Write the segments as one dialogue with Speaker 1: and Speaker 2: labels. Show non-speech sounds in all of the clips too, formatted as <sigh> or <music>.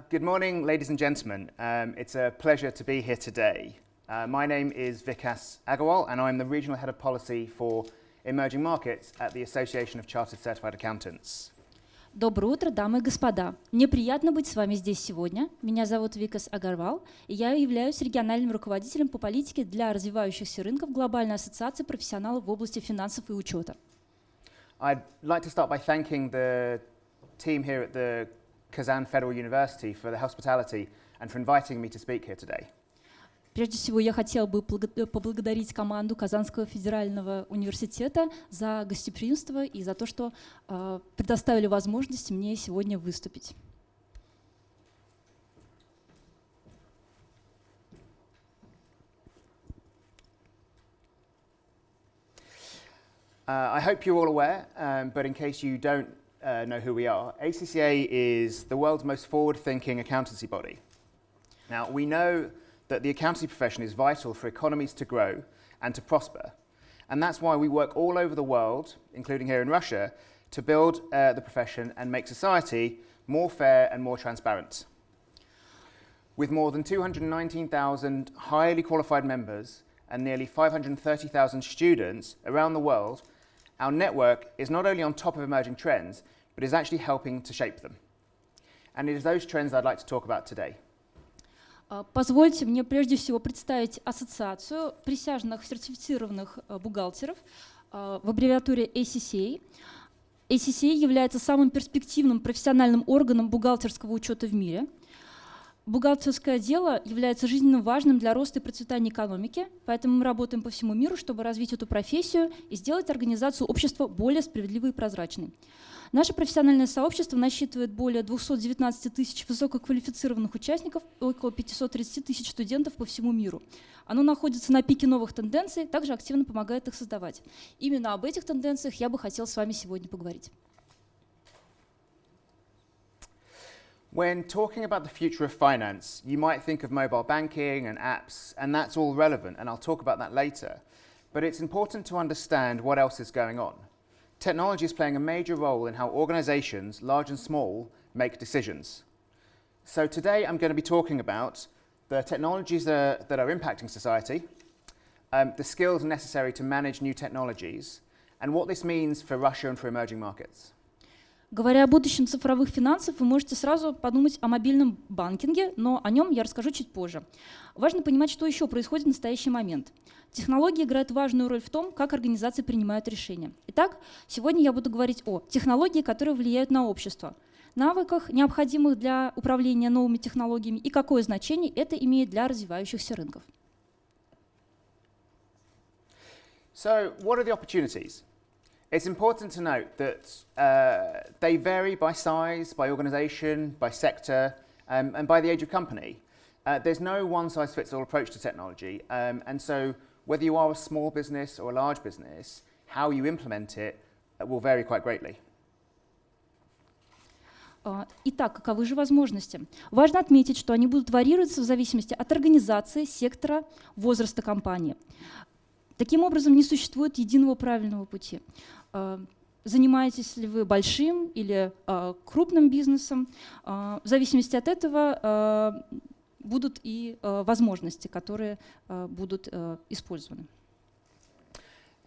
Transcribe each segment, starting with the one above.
Speaker 1: Uh, good morning, ladies and gentlemen. Um, it's a pleasure to be here today. Uh, my name is Vikas Agarwal, and I'm the Regional Head of Policy for Emerging Markets at the Association of Chartered Certified Accountants.
Speaker 2: Доброе утро, дамы и господа. Мне приятно быть с вами здесь сегодня. Меня зовут Викас Агарвал, и я являюсь региональным руководителем по политике для развивающихся рынков Глобальной ассоциации профессионалов в области финансов и учета.
Speaker 1: I'd like to start by thanking the team here at the Kazan Federal University for the hospitality and for inviting me to speak here today.
Speaker 2: Прежде всего, я хотела бы поблагодарить команду Казанского федерального университета за гостеприимство и за то, что э, предоставили возможность мне сегодня выступить.
Speaker 1: Uh, I hope you're all aware, um, but in case you don't uh, know who we are, ACCA is the world's most forward-thinking accountancy body. Now, we know that the accountancy profession is vital for economies to grow and to prosper. And that's why we work all over the world, including here in Russia, to build uh, the profession and make society more fair and more transparent. With more than 219,000 highly qualified members and nearly 530,000 students around the world, our network is not only on top of emerging trends, but is actually helping to shape them. And it is those trends I'd like to talk about today.
Speaker 2: Позвольте мне прежде всего представить ассоциацию присяжных сертифицированных бухгалтеров в аббревиатуре ACCA. ACCA является самым перспективным профессиональным органом бухгалтерского учета в мире. Бухгалтерское дело является жизненно важным для роста и процветания экономики, поэтому мы работаем по всему миру, чтобы развить эту профессию и сделать организацию общества более справедливой и прозрачной. Наше профессиональное сообщество насчитывает более 219 тысяч высококвалифицированных участников и около 530 тысяч студентов по всему миру. Оно находится на пике новых тенденций, также активно помогает их создавать. Именно об этих тенденциях я бы хотел с вами сегодня поговорить.
Speaker 1: When talking about the future of finance, you might think of mobile banking and apps, and that's all relevant, and I'll talk about that later. But it's important to understand what else is going on. technology is playing a major role in how organizations, large and small, make decisions. So today I'm going to be talking about the technologies that are, that are impacting society, um, the skills necessary to manage new technologies, and what this means for Russia and for emerging markets.
Speaker 2: Говоря о будущем цифровых финансов, вы можете сразу подумать о мобильном банкинге, но о нем я расскажу чуть позже. Важно понимать, что еще происходит в настоящий момент. Технологии играют важную роль в том, как организации принимают решения. Итак, сегодня я буду говорить о технологии, которые влияют на общество, навыках, необходимых для управления новыми технологиями и какое значение это имеет для развивающихся рынков.
Speaker 1: So, what are the opportunities? It's important to note that uh, they vary by size, by organisation, by sector, um, and by the age of company. Uh, there's no one-size-fits-all approach to technology, um, and so whether you are a small business or a large business, how you implement it uh, will vary quite greatly.
Speaker 2: Итак, каковы же возможности? Важно отметить, что они будут варьироваться в зависимости от организации, сектора, возраста компании. Таким образом, не существует единого правильного пути. Занимаетесь ли вы большим или крупным бизнесом? В зависимости от этого будут и возможности, которые будут использованы.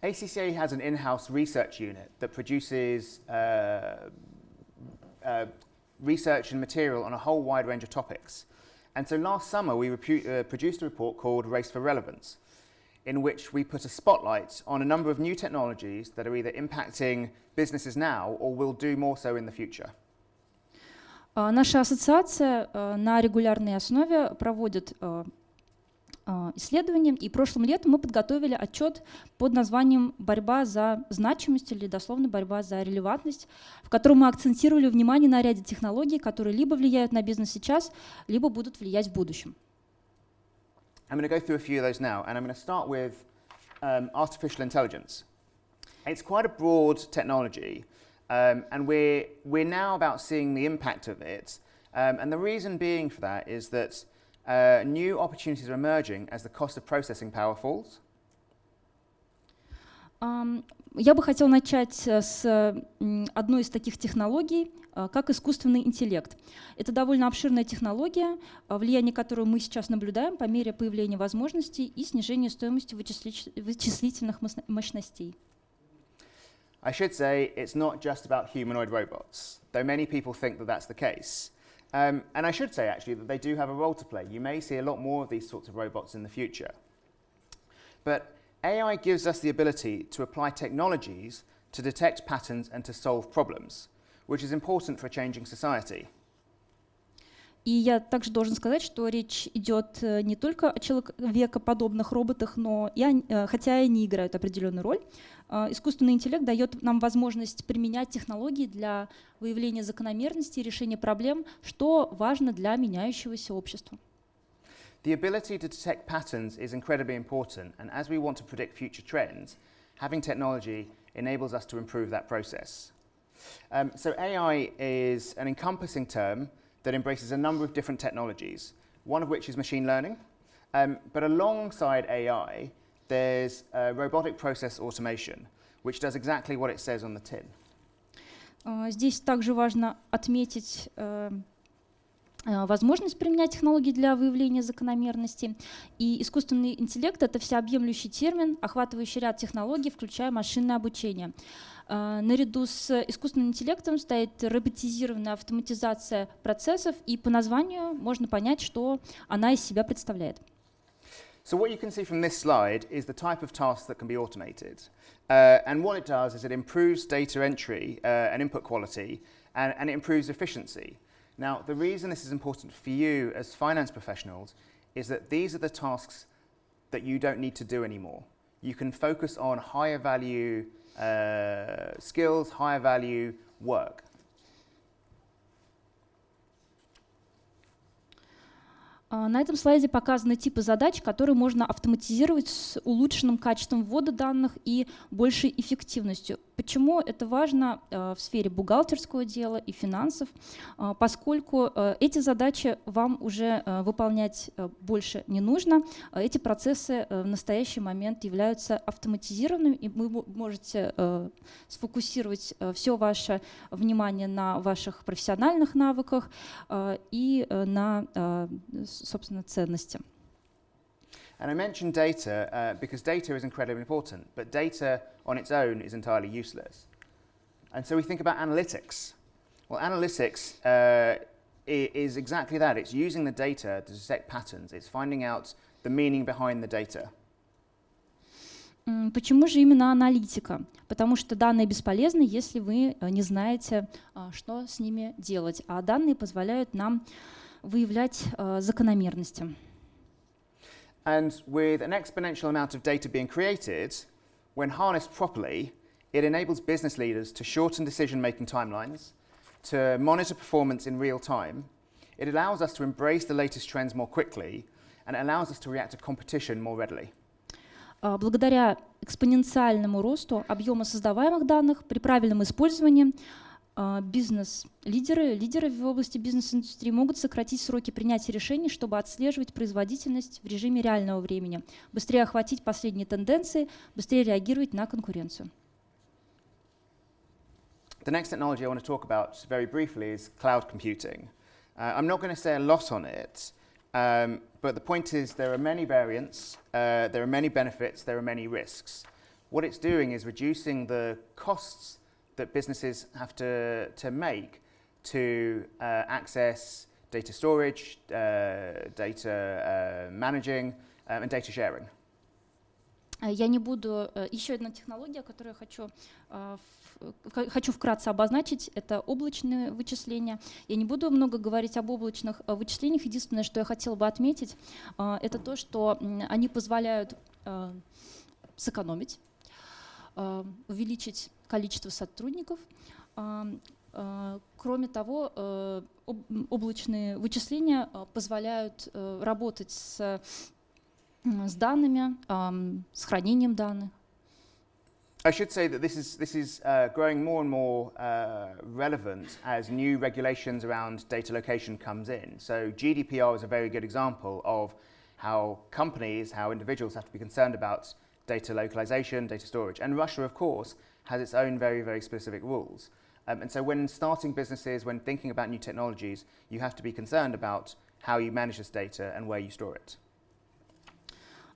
Speaker 1: ACCA has an in-house research unit that produces uh, uh, research and material on a whole wide range of topics. And so last summer we uh, produced a report called Race for Relevance, in which we put a spotlight on a number of new technologies that are either impacting businesses now or will do more so in the future.
Speaker 2: Наша ассоциация на регулярной основе проводит исследования, и прошлым летом мы подготовили отчет под названием «Борьба за значимость» или дословно «Борьба за релевантность», в котором мы акцентировали внимание на ряде технологий, которые либо влияют на бизнес сейчас, либо будут влиять в будущем.
Speaker 1: I'm going to go through a few of those now, and I'm going to start with um, artificial intelligence. It's quite a broad technology, um, and we're, we're now about seeing the impact of it. Um, and the reason being for that is that uh, new opportunities are emerging as the cost of processing power falls.
Speaker 2: Ам, Я бы хотела начать э, с м, одной из таких технологий, э, как искусственный интеллект. Это довольно обширная технология, э, влияние которой мы сейчас наблюдаем по мере появления возможностей и снижения стоимости вычислительных мощно- мощностей.
Speaker 1: I should say it's not just about humanoid robots, though many people think that that's the case. Um, and I should say actually that they do have a role to play. You may see a lot more of these sorts of robots in the future. But AI gives us the ability to apply technologies to detect patterns and to solve problems, which is important for a changing society.
Speaker 2: И я также должен сказать, что речь идет э, не только о человекоподобных роботах, но и о- э, хотя и они играют определенную роль. э, Искусственный интеллект дает нам возможность применять технологии для выявления закономерностей и решения проблем, что важно для меняющегося общества.
Speaker 1: The ability to detect patterns is incredibly important, and as we want to predict future trends, having technology enables us to improve that process. Um, so, AI is an encompassing term that embraces a number of different technologies, one of which is machine learning. Um, but alongside AI, there's uh, robotic process automation, which does exactly what it says on the tin.
Speaker 2: Э, Здесь также важно отметить э, э, возможность применять технологии для выявления закономерностей. И искусственный интеллект — это всеобъемлющий термин, охватывающий ряд технологий, включая машинное обучение. Э, Наряду с искусственным интеллектом стоит роботизированная автоматизация процессов, и по названию можно понять, что она из себя представляет.
Speaker 1: So what you can see from this slide is the type of tasks that can be automated. Uh, and what it does is it improves data entry uh, and input quality, and, and it improves efficiency. Now, the reason this is important for you as finance professionals is that these are the tasks that you don't need to do anymore. You can focus on higher value uh, skills, higher value work.
Speaker 2: На этом слайде показаны типы задач, которые можно автоматизировать с улучшенным качеством ввода данных и большей эффективностью. Почему это важно э, в сфере бухгалтерского дела и финансов? А, Поскольку эти задачи вам уже выполнять больше не нужно, а эти процессы в настоящий момент являются автоматизированными, и вы мо- можете сфокусировать все ваше внимание на ваших профессиональных навыках и на, собственно, ценности.
Speaker 1: And I mentioned data uh, because data is incredibly important, but data on its own is entirely useless. And so we think about analytics. Well, analytics uh, is exactly that it's using the data to detect patterns, it's finding out the meaning behind the data.
Speaker 2: Почему же именно аналитика? Потому что данные бесполезны, если вы э, не знаете, а, что с ними делать. А данные позволяют нам выявлять э, закономерности.
Speaker 1: And with an exponential amount of data being created, when harnessed properly, it enables business leaders to shorten decision making timelines, to monitor performance in real time. It allows us to embrace the latest trends more quickly, and it allows us to react to competition more readily.
Speaker 2: А, Благодаря экспоненциальному росту объема создаваемых данных при правильном использовании а, бизнес-лидеры, лидеры в области бизнес-индустрии могут сократить сроки принятия решений, чтобы отслеживать производительность в режиме реального времени, быстрее охватить последние тенденции, быстрее реагировать на конкуренцию.
Speaker 1: The next technology I want to talk about very briefly is cloud computing. Uh, I'm not going to say a lot on it, um, but the point is there are many variants, uh, there are many benefits, there are many risks. What it's doing is reducing the costs that businesses have to, to make to uh, access data storage, uh, data uh, managing, um, and data sharing.
Speaker 2: Э, Я не буду... э, Еще одна технология, которую я хочу, э, хочу вкратце обозначить, это облачные вычисления. Я не буду много говорить об облачных вычислениях. Единственное, что я хотела бы отметить, это то, что они позволяют сэкономить, увеличить количество сотрудников. А, э, Кроме того, э, об- м, облачные вычисления э, позволяют э, работать с м, с данными, ам, с хранением данных.
Speaker 1: I should say that this is, this is uh, growing more and more uh, relevant as new regulations around data location comes in. So GDPR is a very good example of how companies, how individuals have to be concerned about data localization, data storage. And Russia, of course, has its own very, very specific rules. Um, and so when starting businesses, when thinking about new technologies, you have to be concerned about how you manage this data and where you store it.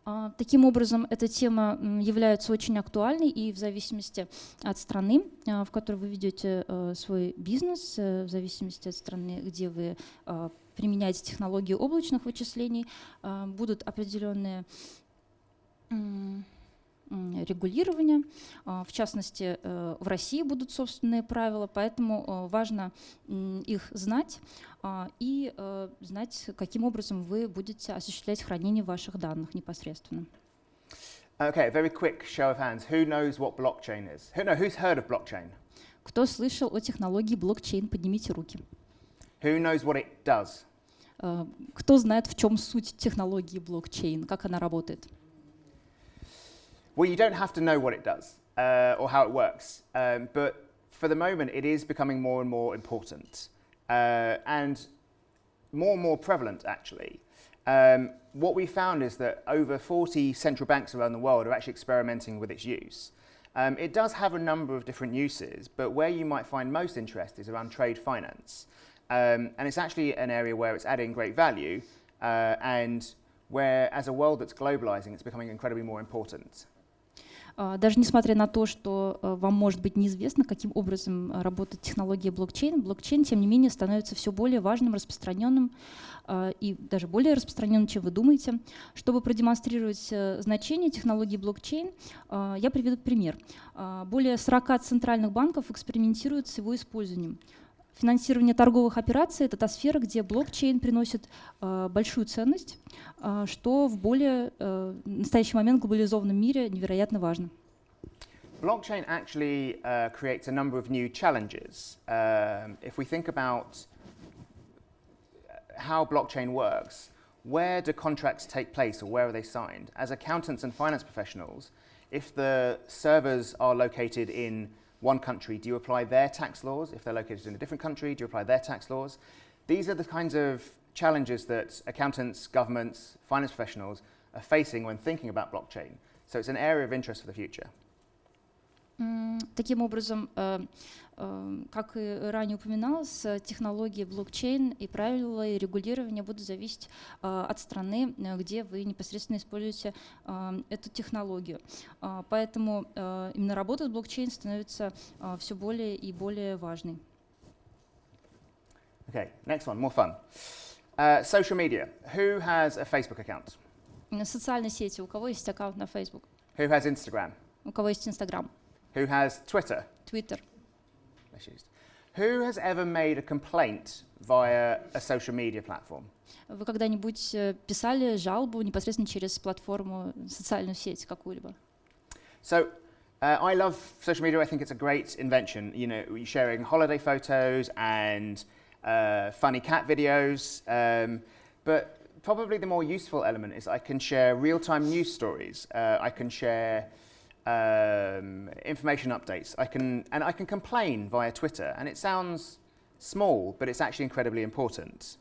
Speaker 2: А, Таким образом, эта тема является очень актуальной, и в зависимости от страны, а, в которой вы ведете э, свой бизнес, э, в зависимости от страны, где вы а, применяете технологии облачных вычислений, будут определенные регулирования. А, В частности, э, в России будут собственные правила, поэтому э, важно их знать а, и э, знать, каким образом вы будете осуществлять хранение ваших данных непосредственно.
Speaker 1: Okay, very quick show of hands. Who knows what blockchain is? Who, no, who's heard of blockchain?
Speaker 2: Кто слышал о технологии блокчейн, поднимите руки.
Speaker 1: Who knows what it does?
Speaker 2: Кто знает, в чем суть технологии блокчейн, как она работает?
Speaker 1: Well, you don't have to know what it does uh, or how it works, um, but for the moment, it is becoming more and more important uh, and more and more prevalent, actually. Um, what we found is that over 40 central banks around the world are actually experimenting with its use. Um, it does have a number of different uses, but where you might find most interest is around trade finance. Um, and it's actually an area where it's adding great value uh, and where, as a world that's globalizing, it's becoming incredibly more important.
Speaker 2: А, Даже несмотря на то, что э, вам может быть неизвестно, каким образом э, работает технология блокчейн, блокчейн, тем не менее, становится все более важным, распространенным а, и даже более распространенным, чем вы думаете. Чтобы продемонстрировать э, значение технологии блокчейн, я приведу пример. Более 40 центральных банков экспериментируют с его использованием. Финансирование торговых операций – это та сфера, где блокчейн приносит э, большую ценность, э, что в более э, настоящий момент глобализованном мире невероятно важно.
Speaker 1: Blockchain actually uh, creates a number of new challenges. Um, if we think about how blockchain works, where do contracts take place or where are they signed? As accountants and finance professionals, if the servers are located in one country, do you apply their tax laws? If they're located in a different country, do you apply their tax laws? These are the kinds of challenges that accountants, governments, finance professionals are facing when thinking about blockchain. So it's an area of interest for the future.
Speaker 2: М, Таким образом, э, э, как и ранее упоминалось, э, технологии блокчейн и правила и регулирования будут зависеть э, от страны, э, где вы непосредственно используете э, эту технологию. А, Поэтому э, именно работа с блокчейн становится все более и более важной.
Speaker 1: Okay, next one, more fun. Uh, social media. Who has a Facebook account?
Speaker 2: Социальные сети. У кого есть аккаунт на Facebook?
Speaker 1: Who has Instagram?
Speaker 2: У кого есть Instagram?
Speaker 1: Who has Twitter?
Speaker 2: Twitter?
Speaker 1: That's used. Who has ever made a complaint via a social media platform?
Speaker 2: Вы когда-нибудь э, писали жалобу непосредственно через платформу, социальную сеть какую-либо?
Speaker 1: So, uh, I love social media. I think it's a great invention. You know, you're sharing holiday photos and uh, funny cat videos. Um, but probably the more useful element is I can share real-time news stories. Uh, I can share um, information updates. I can, and I can complain via Twitter. And it sounds small, but it's actually incredibly important.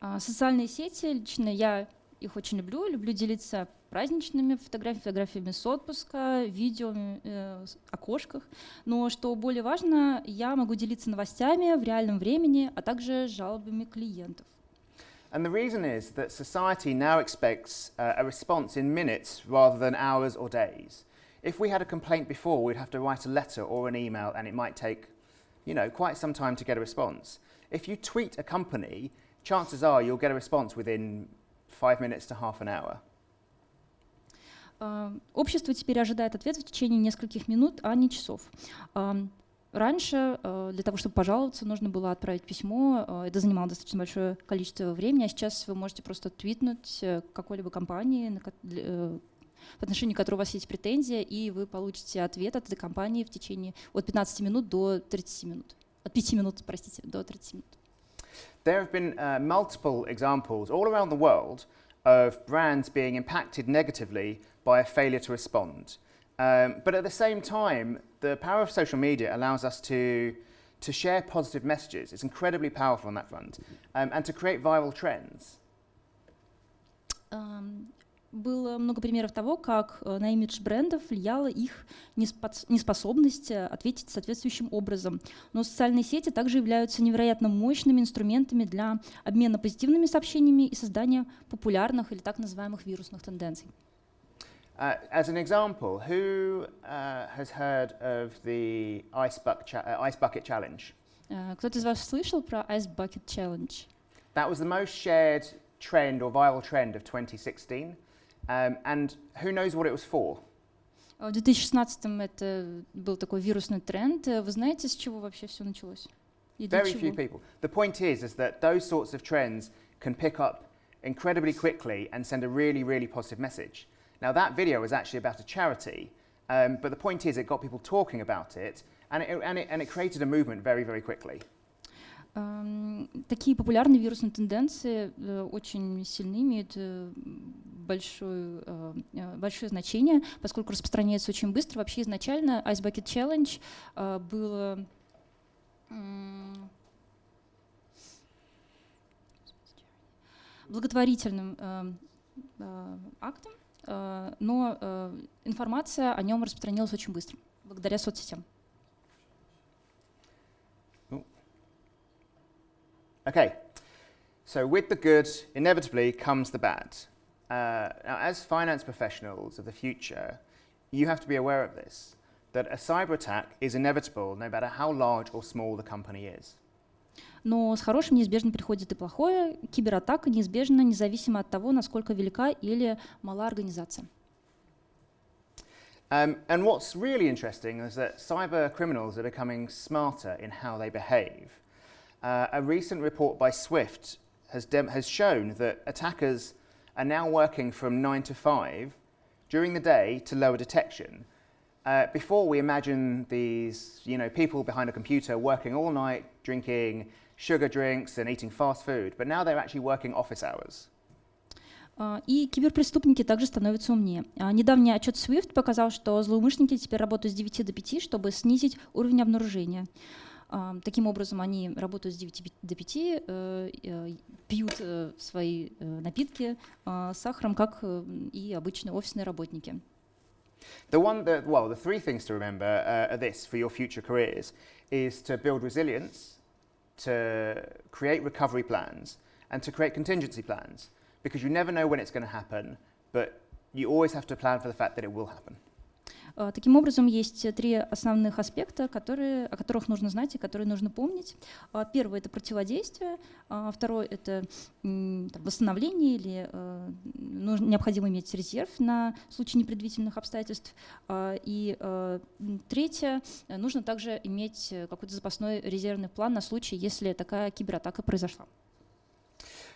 Speaker 2: А, Социальные сети, лично я их очень люблю, люблю делиться праздничными фотографиями, фотографиями с отпуска, видео э, с- о кошках. Но что более важно, я могу делиться новостями в реальном времени, а также жалобами клиентов.
Speaker 1: And the reason is that society now expects uh, a response in minutes rather than hours or days. If we had a complaint before, we'd have to write a letter or an email and it might take, you know, quite some time to get a response. If you tweet a company, chances are you'll get a response within five minutes to half an hour.
Speaker 2: А, Общество теперь ожидает ответ в течение нескольких минут, а не часов. Раньше э, для того, чтобы пожаловаться, нужно было отправить письмо. э, Это занимало достаточно большое количество времени, а сейчас вы можете просто твитнуть э, какой-либо компании, в отношении которой у вас есть претензия, и вы получите ответ от этой компании в течение от 15 минут до 30 минут. От 5 минут, простите, до 30 минут.
Speaker 1: There have been uh, multiple examples all around the world of brands being impacted negatively by a failure to respond. Um, but at the same time, the power of social media allows us to, to share positive messages. It's incredibly powerful on that front. Um, and to create viral trends.
Speaker 2: Ам, было много примеров того, как э, на имидж брендов влияла их неспос- неспособность э, ответить соответствующим образом. Но социальные сети также являются невероятно мощными инструментами для обмена позитивными сообщениями и создания популярных или так называемых вирусных тенденций.
Speaker 1: Uh, as an example, who uh, has heard of the ice, buck cha- uh, ice bucket challenge?
Speaker 2: Э, Кто-то из вас слышал про Ice Bucket Challenge?
Speaker 1: That was the most shared trend or viral trend of 2016. Um, and who knows what it was for?
Speaker 2: А В 2016 это был такой вирусный тренд. Э, Вы знаете, с чего вообще все началось? И для
Speaker 1: Very few
Speaker 2: чего?
Speaker 1: people. The point is, is that those sorts of trends can pick up incredibly quickly and send a really, really positive message. Now, that video was actually about a charity, um, but the point is, it got people talking about it, and it, and it, and it created a movement very, very quickly.
Speaker 2: Ам, Такие популярные вирусные тенденции э, очень сильны, имеют э, большое, э, э, большое значение, поскольку распространяются очень быстро. Вообще изначально Ice Bucket Challenge э, было м, благотворительным э, э, актом, э, но э, информация о нем распространилась очень быстро, благодаря соцсетям.
Speaker 1: Okay, so with the good, inevitably comes the bad. Uh, now, as finance professionals of the future, you have to be aware of this that a cyber attack is inevitable no matter how large or small the company is.
Speaker 2: Но с хорошим неизбежно приходит и плохое. Кибератака неизбежна, независимо от того, насколько велика или мала организация.
Speaker 1: Um, and what's really interesting is that cyber criminals are becoming smarter in how they behave. Uh, a recent report by SWIFT has, dem- has shown that attackers are now working from 9 to 5 during the day to lower detection. Uh, before we imagine these, you know, people behind a computer working all night, drinking sugar drinks and eating fast food, but now they're actually working office hours.
Speaker 2: А, И киберпреступники также становятся умнее. А, Недавний отчет SWIFT показал, что злоумышленники теперь работают с 9 до 5, чтобы снизить уровень обнаружения. А, Таким образом, они работают с 9 до 5, э, э, пьют э, свои напитки с сахаром, как и обычные офисные работники.
Speaker 1: The one that, well, the three things to remember uh, are this for your future careers is to build resilience, to create recovery plans, and to create contingency plans because you never know when it's going to happen, but you always have to plan for the fact that it will happen.
Speaker 2: А, Таким образом, есть э, три основных аспекта, которые, о которых нужно знать и которые нужно помнить. А, Первый — это противодействие, а, второй — это восстановление или э, необходимо иметь резерв на случай непредвиденных обстоятельств. И э, третье — э, нужно также иметь э, какой-то запасной резервный план на случай, если такая кибератака произошла.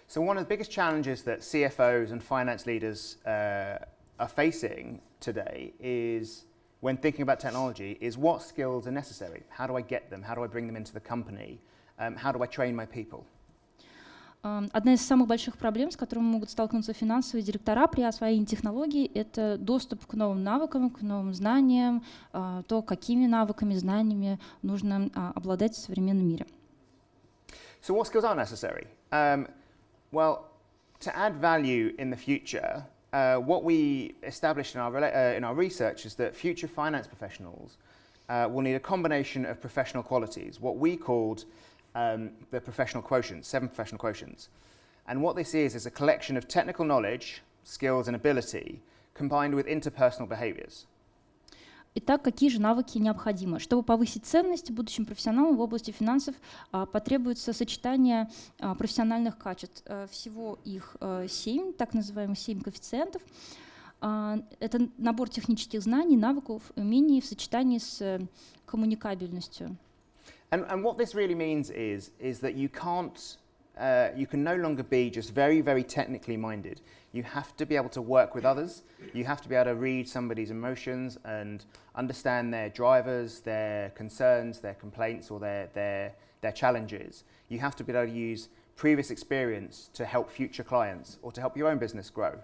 Speaker 1: So, one of the biggest challenges that CFOs and finance leaders uh, are facing today is when thinking about technology is what skills are necessary? How do I get them? How do I bring them into the company? Um, how do I train my people?
Speaker 2: Ам, Одна из самых больших проблем, с которыми могут столкнуться финансовые директора при освоении технологий, это доступ к новым навыкам, к новым знаниям, а, то, какими навыками, знаниями нужно а, обладать в современном мире.
Speaker 1: So, what skills are necessary? Um, well, to add value in the future, uh, what we established in our, uh, in our research is that future finance professionals uh, will need a combination of professional qualities, what we called um, the professional quotients, seven professional quotients. And what this is is a collection of technical knowledge, skills, and ability combined with interpersonal behaviors.
Speaker 2: Итак, какие же навыки необходимы? Чтобы повысить ценность будущим профессионалам в области финансов, а, потребуется сочетание а, профессиональных качеств. Э, Всего их э, семь, так называемых семь коэффициентов. А, Это набор технических знаний, навыков, умений в сочетании с э, коммуникабельностью.
Speaker 1: And, and what this really means is, is that you can't, uh, you can no longer be just very, very technically minded. You have to be able to work with others. You have to be able to read somebody's emotions and understand their drivers, their concerns, their complaints, or their, their, their challenges. You have to be able to use previous experience to help future clients or to help your own business grow.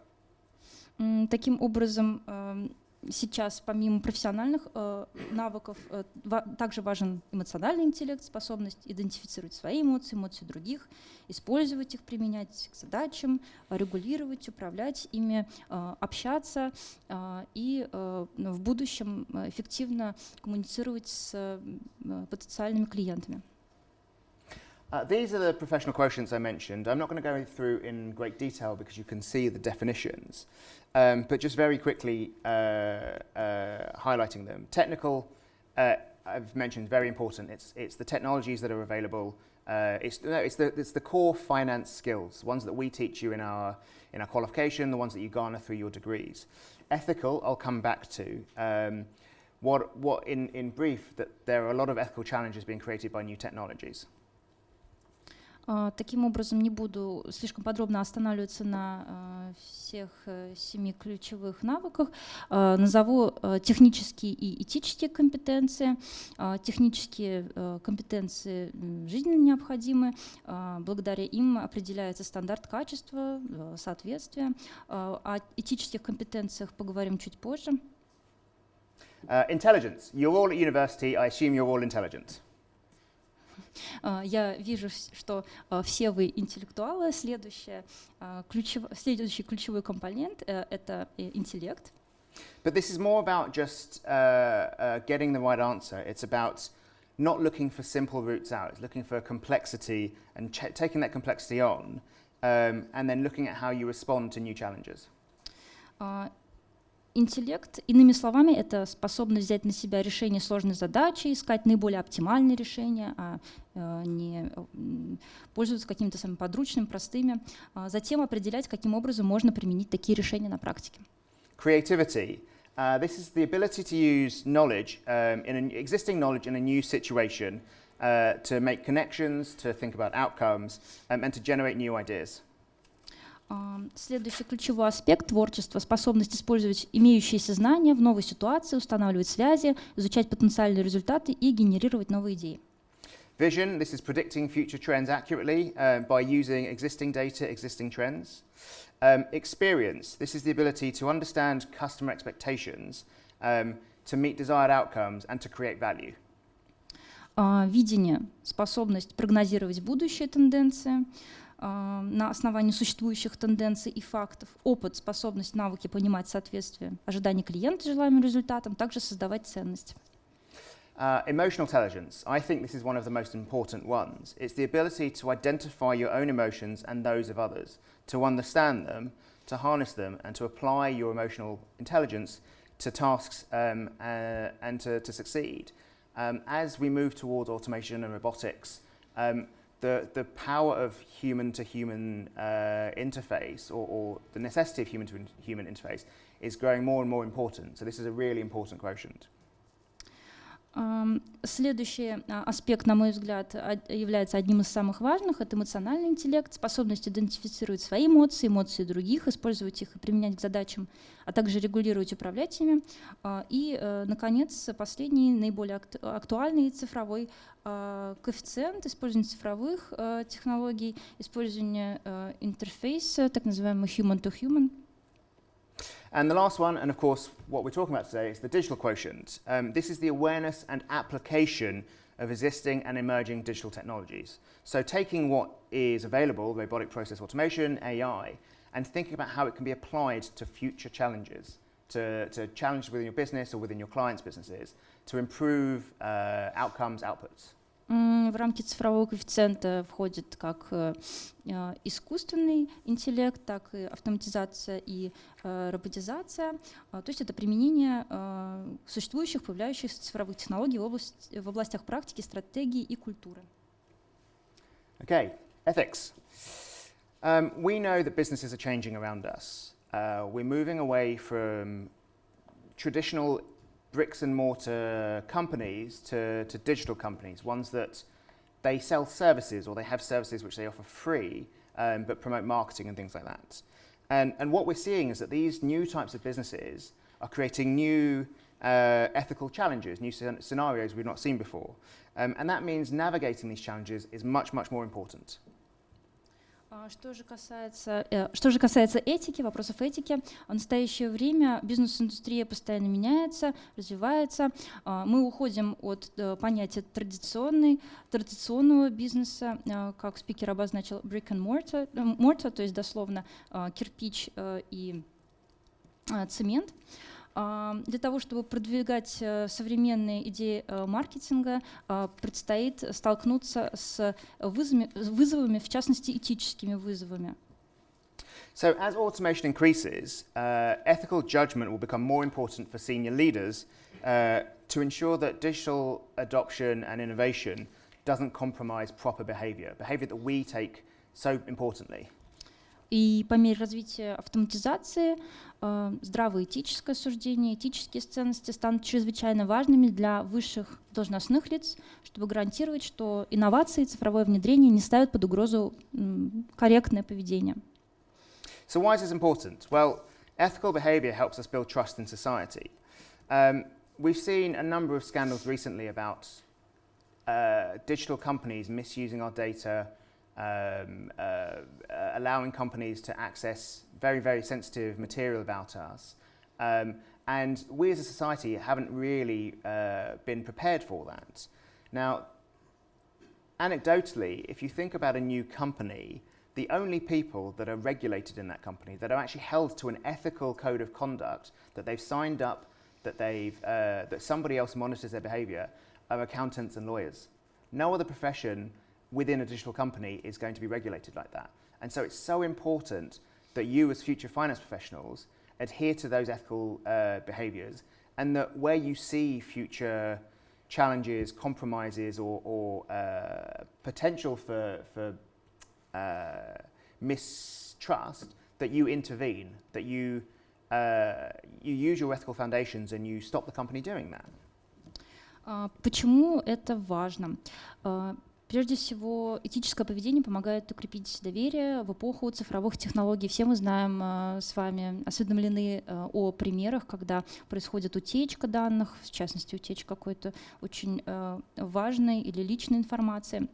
Speaker 2: М, Таким образом, эм, сейчас помимо профессиональных э, навыков э, ва- также важен эмоциональный интеллект, способность идентифицировать свои эмоции, эмоции других, использовать их, применять к задачам, э, регулировать, управлять ими, э, общаться э, и э, в будущем э, эффективно коммуницировать с э, потенциальными клиентами.
Speaker 1: Uh, these are the professional quotients I mentioned. I'm not going to go through in great detail because you can see the definitions, um, but just very quickly uh, uh, highlighting them. Technical, uh, I've mentioned, very important. It's, it's the technologies that are available. Uh, it's, no, it's, the, it's the core finance skills, the ones that we teach you in our, in our qualification, the ones that you garner through your degrees. Ethical, I'll come back to. Um, what, what in, in brief, that there are a lot of ethical challenges being created by new technologies.
Speaker 2: А, Таким образом, не буду слишком подробно останавливаться на а, всех э, семи ключевых навыках. Назову э, технические и этические компетенции. Технические э, компетенции жизненно необходимы. Благодаря им определяется стандарт качества, э, соответствия. О этических компетенциях поговорим чуть позже.
Speaker 1: Uh, intelligence. You're all at university. I assume you're all intelligent.
Speaker 2: А, Я вижу, с- что а, все вы интеллектуалы. Следующее, а, ключев- Следующий ключевой компонент э, — это э, интеллект.
Speaker 1: But this is more about just uh, uh, getting the right answer. It's about not looking for simple routes out. It's looking for complexity and ch- taking that complexity on, um, and then looking at how you respond to new challenges.
Speaker 2: А, Интеллект, иными словами, это способность взять на себя решение сложной задачи, искать наиболее оптимальные решения, а э, не пользоваться какими-то самыми подручными, простыми. А Затем определять, каким образом можно применить такие решения на практике.
Speaker 1: Creativity. Uh, this is the ability to use knowledge, um, in an existing knowledge in a new situation, uh, to make connections, to think about outcomes, um, and to generate new ideas.
Speaker 2: Следующий ключевой аспект творчества — способность использовать имеющиеся знания в новой ситуации, устанавливать связи, изучать потенциальные результаты и генерировать новые идеи.
Speaker 1: Vision, this is predicting future trends accurately uh, by using existing data, existing trends. Um, experience, this is the ability to understand customer expectations, um, to meet desired outcomes, and to create value.
Speaker 2: А, Видение — способность прогнозировать будущие тенденции а, на основании существующих тенденций и фактов. Опыт — способность, навыки понимать соответствие ожиданий клиента желаемым результатам, также создавать ценность.
Speaker 1: Uh, emotional intelligence, I think this is one of the most important ones. It's the ability to identify your own emotions and those of others, to understand them, to harness them, and to apply your emotional intelligence to tasks um, uh, and to, to succeed. Um, as we move towards automation and robotics, um, the, the power of human to human uh, interface or, or the necessity of human to human interface is growing more and more important. So, this is a really important quotient.
Speaker 2: Следующий а, аспект, на мой взгляд, является одним из самых важных. Это эмоциональный интеллект, способность идентифицировать свои эмоции, эмоции других, использовать их и применять к задачам, а также регулировать, управлять ими. А, И, э, наконец, последний, наиболее акт- актуальный цифровой а, коэффициент использования цифровых э, технологий, использование э, интерфейса, так называемый human-to-human.
Speaker 1: And the last one, and of course, what we're talking about today, is the digital quotient. Um, this is the awareness and application of existing and emerging digital technologies. So, taking what is available, robotic process automation, AI, and thinking about how it can be applied to future challenges, to, to challenges within your business or within your clients' businesses, to improve uh, outcomes, outputs.
Speaker 2: В рамки цифрового коэффициента входит как э, э, искусственный интеллект, так и автоматизация и э, роботизация. А, То есть это применение существующих, появляющихся цифровых технологий в, область- в областях практики, стратегии и культуры.
Speaker 1: Okay, ethics. Um, we know that businesses are changing around us. Uh, we're moving away from traditional bricks and mortar companies to, to digital companies, ones that they sell services or they have services which they offer free um, but promote marketing and things like that. And, and what we're seeing is that these new types of businesses are creating new uh, ethical challenges, new scen- scenarios we've not seen before. Um, and that means navigating these challenges is much, much more important.
Speaker 2: А Что же, касается, э, что же касается этики, вопросов этики, в настоящее время бизнес-индустрия постоянно меняется, развивается. А, Мы уходим от э, понятия традиционный, традиционного бизнеса, э, как спикер обозначил, brick and mortar, mortar то есть дословно кирпич и цемент. Для того, чтобы продвигать э, современные идеи э, маркетинга, а, предстоит столкнуться с вызовами, вызовами, в частности, этическими вызовами.
Speaker 1: So, as automation increases, uh, ethical judgment will become more important for senior leaders uh, to ensure that digital adoption and innovation doesn't compromise proper behavior, behavior that we take so importantly.
Speaker 2: И по мере развития автоматизации э, здравое этическое суждение, этические ценности станут чрезвычайно важными для высших должностных лиц, чтобы гарантировать, что инновации и цифровое внедрение не ставят под угрозу корректное поведение.
Speaker 1: So, why is this important? Well, ethical behavior helps us build trust in society. Um, we've seen a number of scandals recently about uh, digital companies misusing our data, um, uh, allowing companies to access very, very sensitive material about us. Um, and we as a society haven't really uh, been prepared for that. Now, anecdotally, if you think about a new company, the only people that are regulated in that company, that are actually held to an ethical code of conduct, that they've signed up, that, they've, uh, that somebody else monitors their behavior, are accountants and lawyers. No other profession within a digital company is going to be regulated like that. And so it's so important that you, as future finance professionals, adhere to those ethical uh, behaviors and that where you see future challenges, compromises, or, or uh, potential for, for uh, mistrust, that you intervene, that you, uh, you use your ethical foundations and you stop the company doing that.
Speaker 2: А, Почему это важно? Прежде всего, этическое поведение помогает укрепить доверие в эпоху цифровых технологий. Все мы знаем а, с вами, осведомлены а, о примерах, когда происходит утечка данных, в частности, утечка какой-то очень а, важной или личной информации.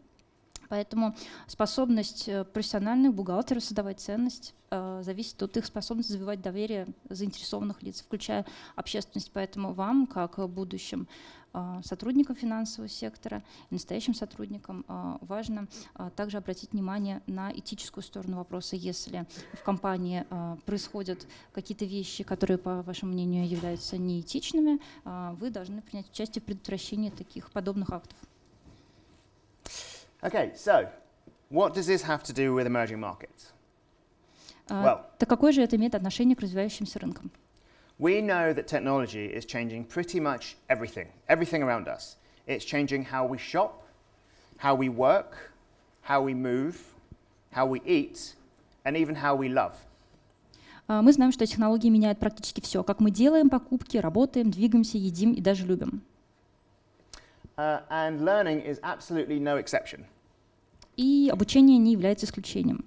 Speaker 2: Поэтому способность э, профессиональных бухгалтеров создавать ценность э, зависит от их способности завоевать доверие заинтересованных лиц, включая общественность. Поэтому вам, как будущим э, сотрудникам финансового сектора настоящим сотрудникам, э, важно э, также обратить внимание на этическую сторону вопроса. Если в компании происходят какие-то вещи, которые, по вашему мнению, являются неэтичными, вы должны принять участие в предотвращении таких подобных актов.
Speaker 1: Okay, so what does this have to do with emerging markets?
Speaker 2: А,
Speaker 1: Well.
Speaker 2: Так какое же это имеет отношение к развивающимся рынкам?
Speaker 1: We know that technology is changing pretty much everything, everything around us. It's changing how we shop, how we work, how we move, how we eat, and even how we love.
Speaker 2: А, Мы знаем, что технологии меняют практически все, как мы делаем покупки, работаем, двигаемся, едим и даже любим.
Speaker 1: Uh, and learning is absolutely no exception.
Speaker 2: И обучение не является исключением.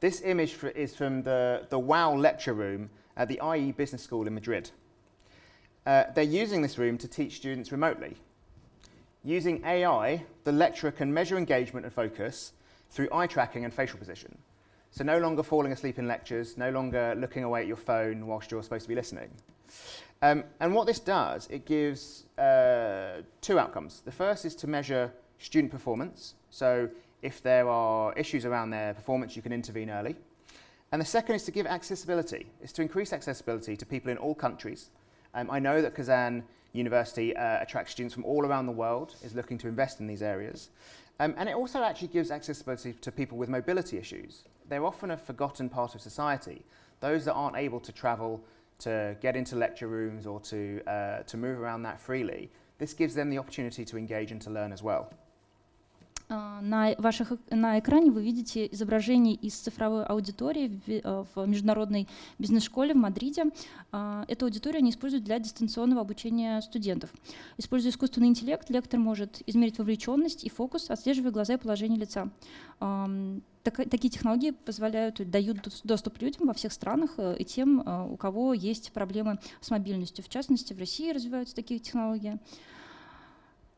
Speaker 1: This image fr- is from the, the WOW lecture room at the IE Business School in Madrid. Uh, they're using this room to teach students remotely. Using AI, the lecturer can measure engagement and focus through eye tracking and facial position. So, no longer falling asleep in lectures, no longer looking away at your phone whilst you're supposed to be listening. Um, and what this does, it gives uh, two outcomes. The first is to measure student performance. So, if there are issues around their performance, you can intervene early. And the second is to give accessibility, is to increase accessibility to people in all countries. Um, I know that Kazan University uh, attracts students from all around the world, is looking to invest in these areas. Um, and it also actually gives accessibility to people with mobility issues. They're often a forgotten part of society. Those that aren't able to travel to get into lecture rooms or to, uh, to move around that freely, this gives them the opportunity to engage and to learn as well.
Speaker 2: А, На, ваших, на экране вы видите изображение из цифровой аудитории в, э, в международной бизнес-школе в Мадриде. А, Эту аудиторию они используют для дистанционного обучения студентов. Используя искусственный интеллект, лектор может измерить вовлеченность и фокус, отслеживая глаза и положение лица. Ам, така- Такие технологии позволяют, дают дос- доступ людям во всех странах э, и тем, э, у кого есть проблемы с мобильностью. В частности, в России развиваются такие технологии.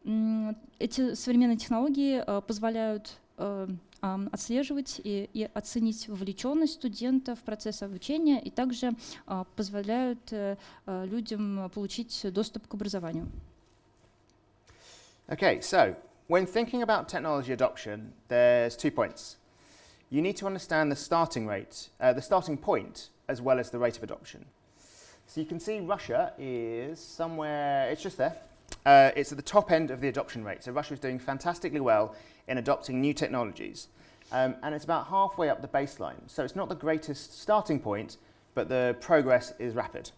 Speaker 2: Эти современные технологии э, позволяют э, отслеживать и, и оценить вовлеченность студента в процесс обучения и также а, позволяют э, а, людям получить доступ к образованию.
Speaker 1: Okay, so when thinking about technology adoption, there's two points. You need to understand the starting rate, uh, the starting point, as well as the rate of adoption. So you can see Russia is somewhere, it's just there. Uh, it's at the top end of the adoption rate. So Russia is doing fantastically well in adopting new technologies. Um, and it's about halfway up the baseline. So it's not the greatest starting point, but the progress is rapid.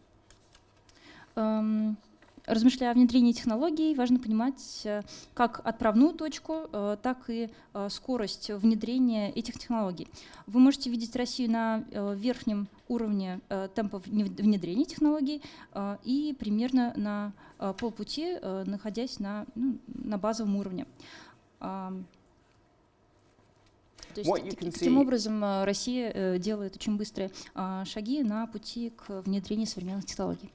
Speaker 2: Эм, размышляя о внедрении технологий, важно понимать э, как отправную точку, э, так и э, скорость внедрения этих технологий. Вы можете видеть Россию на верхнем уровне темпа вне- внедрения технологий и примерно на полпути, находясь на, ну, на базовом уровне. То есть таким образом Россия делает очень быстрые а, шаги на пути к внедрению современных технологий.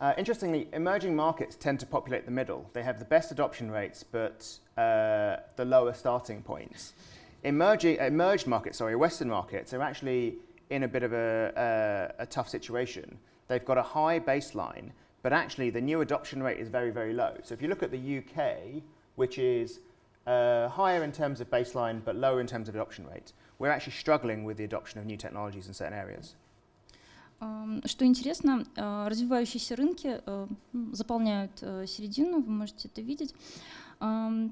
Speaker 1: Uh, interestingly, emerging markets tend to populate the middle. They have the best adoption rates, but uh, the lower starting points. Emerging, emerged markets, sorry, Western markets are actually in a bit of a, a, a tough situation. They've got a high baseline, but actually the new adoption rate is very, very low. So if you look at the UK, which is uh, higher in terms of baseline, but lower in terms of adoption rate, we're actually struggling with the adoption of new technologies in certain areas.
Speaker 2: Что интересно, а, развивающиеся рынки э, м, заполняют э, середину, вы можете это видеть.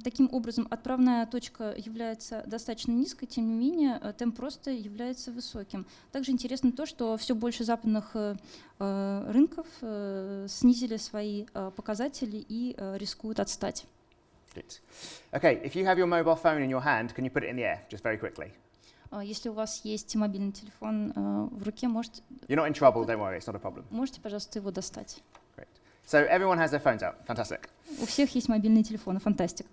Speaker 2: Таким образом, отправная точка является достаточно низкой, тем не менее, темп роста является высоким. Также интересно то, что все больше западных э, э, рынков э, снизили свои показатели и рискуют отстать.
Speaker 1: Good. Okay, if you have your mobile phone in your hand, can you put it in the air just very quickly?
Speaker 2: А Если у вас есть мобильный телефон э, в руке, можете,
Speaker 1: You're not in trouble, don't worry, it's not a problem.
Speaker 2: можете, пожалуйста, его достать.
Speaker 1: So everyone has their phones out, fantastic.
Speaker 2: У всех есть мобильные телефоны, фантастика.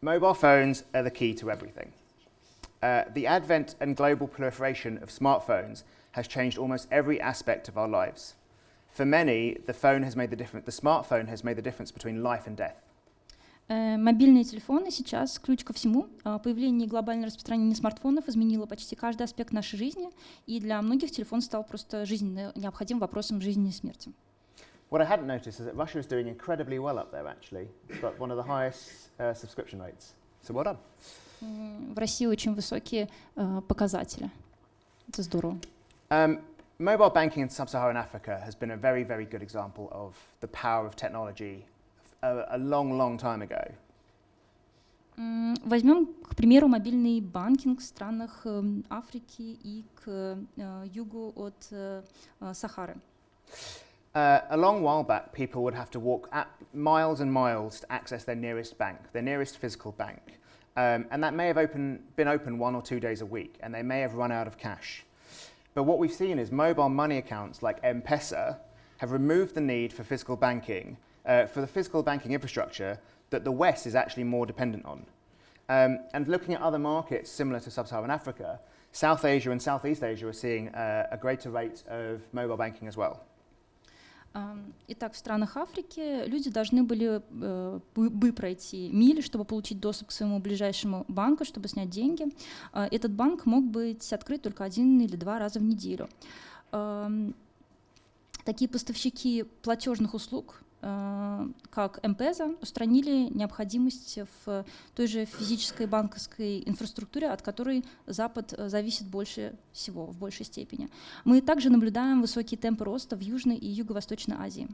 Speaker 1: Mobile phones are the key to everything. Uh, the advent and global proliferation of smartphones has changed almost every aspect of our lives. For many, the phone has made the difference, the smartphone has made the difference between life and death.
Speaker 2: Э, Мобильные телефоны сейчас ключ ко всему. А, Появление и глобальное распространение смартфонов изменило почти каждый аспект нашей жизни, и для многих телефон стал просто жизненно необходимым вопросом жизни и смерти.
Speaker 1: What I hadn't noticed is that Russia is doing incredibly well up there, actually. It's got one of the highest uh, subscription rates. So well done.
Speaker 2: В России очень высокие э, показатели. Это здорово.
Speaker 1: Um, mobile banking in sub-Saharan Africa has been a very, very good example of the power of technology a, a long, long time ago.
Speaker 2: М, Возьмем, к примеру, мобильный банкинг в странах эм, Африки и к э, югу от э, э, Сахары.
Speaker 1: Uh, a long while back, people would have to walk at miles and miles to access their nearest bank, their nearest physical bank. Um, and that may have open, been open one or two days a week, and they may have run out of cash. But what we've seen is mobile money accounts like M-Pesa have removed the need for physical banking, uh, for the physical banking infrastructure that the West is actually more dependent on. Um, and looking at other markets similar to sub-Saharan Africa, South Asia and Southeast Asia are seeing uh, a greater rate of mobile banking as well.
Speaker 2: Итак, в странах Африки люди должны были э, бы пройти мили, чтобы получить доступ к своему ближайшему банку, чтобы снять деньги. А, Этот банк мог быть открыт только один или два раза в неделю. Такие поставщики платежных услуг, э, как МПЗа, устранили необходимость в той же физической банковской инфраструктуре, от которой Запад э, зависит больше всего, в большей степени. Мы также наблюдаем высокие темпы роста в Южной и Юго-Восточной Азии.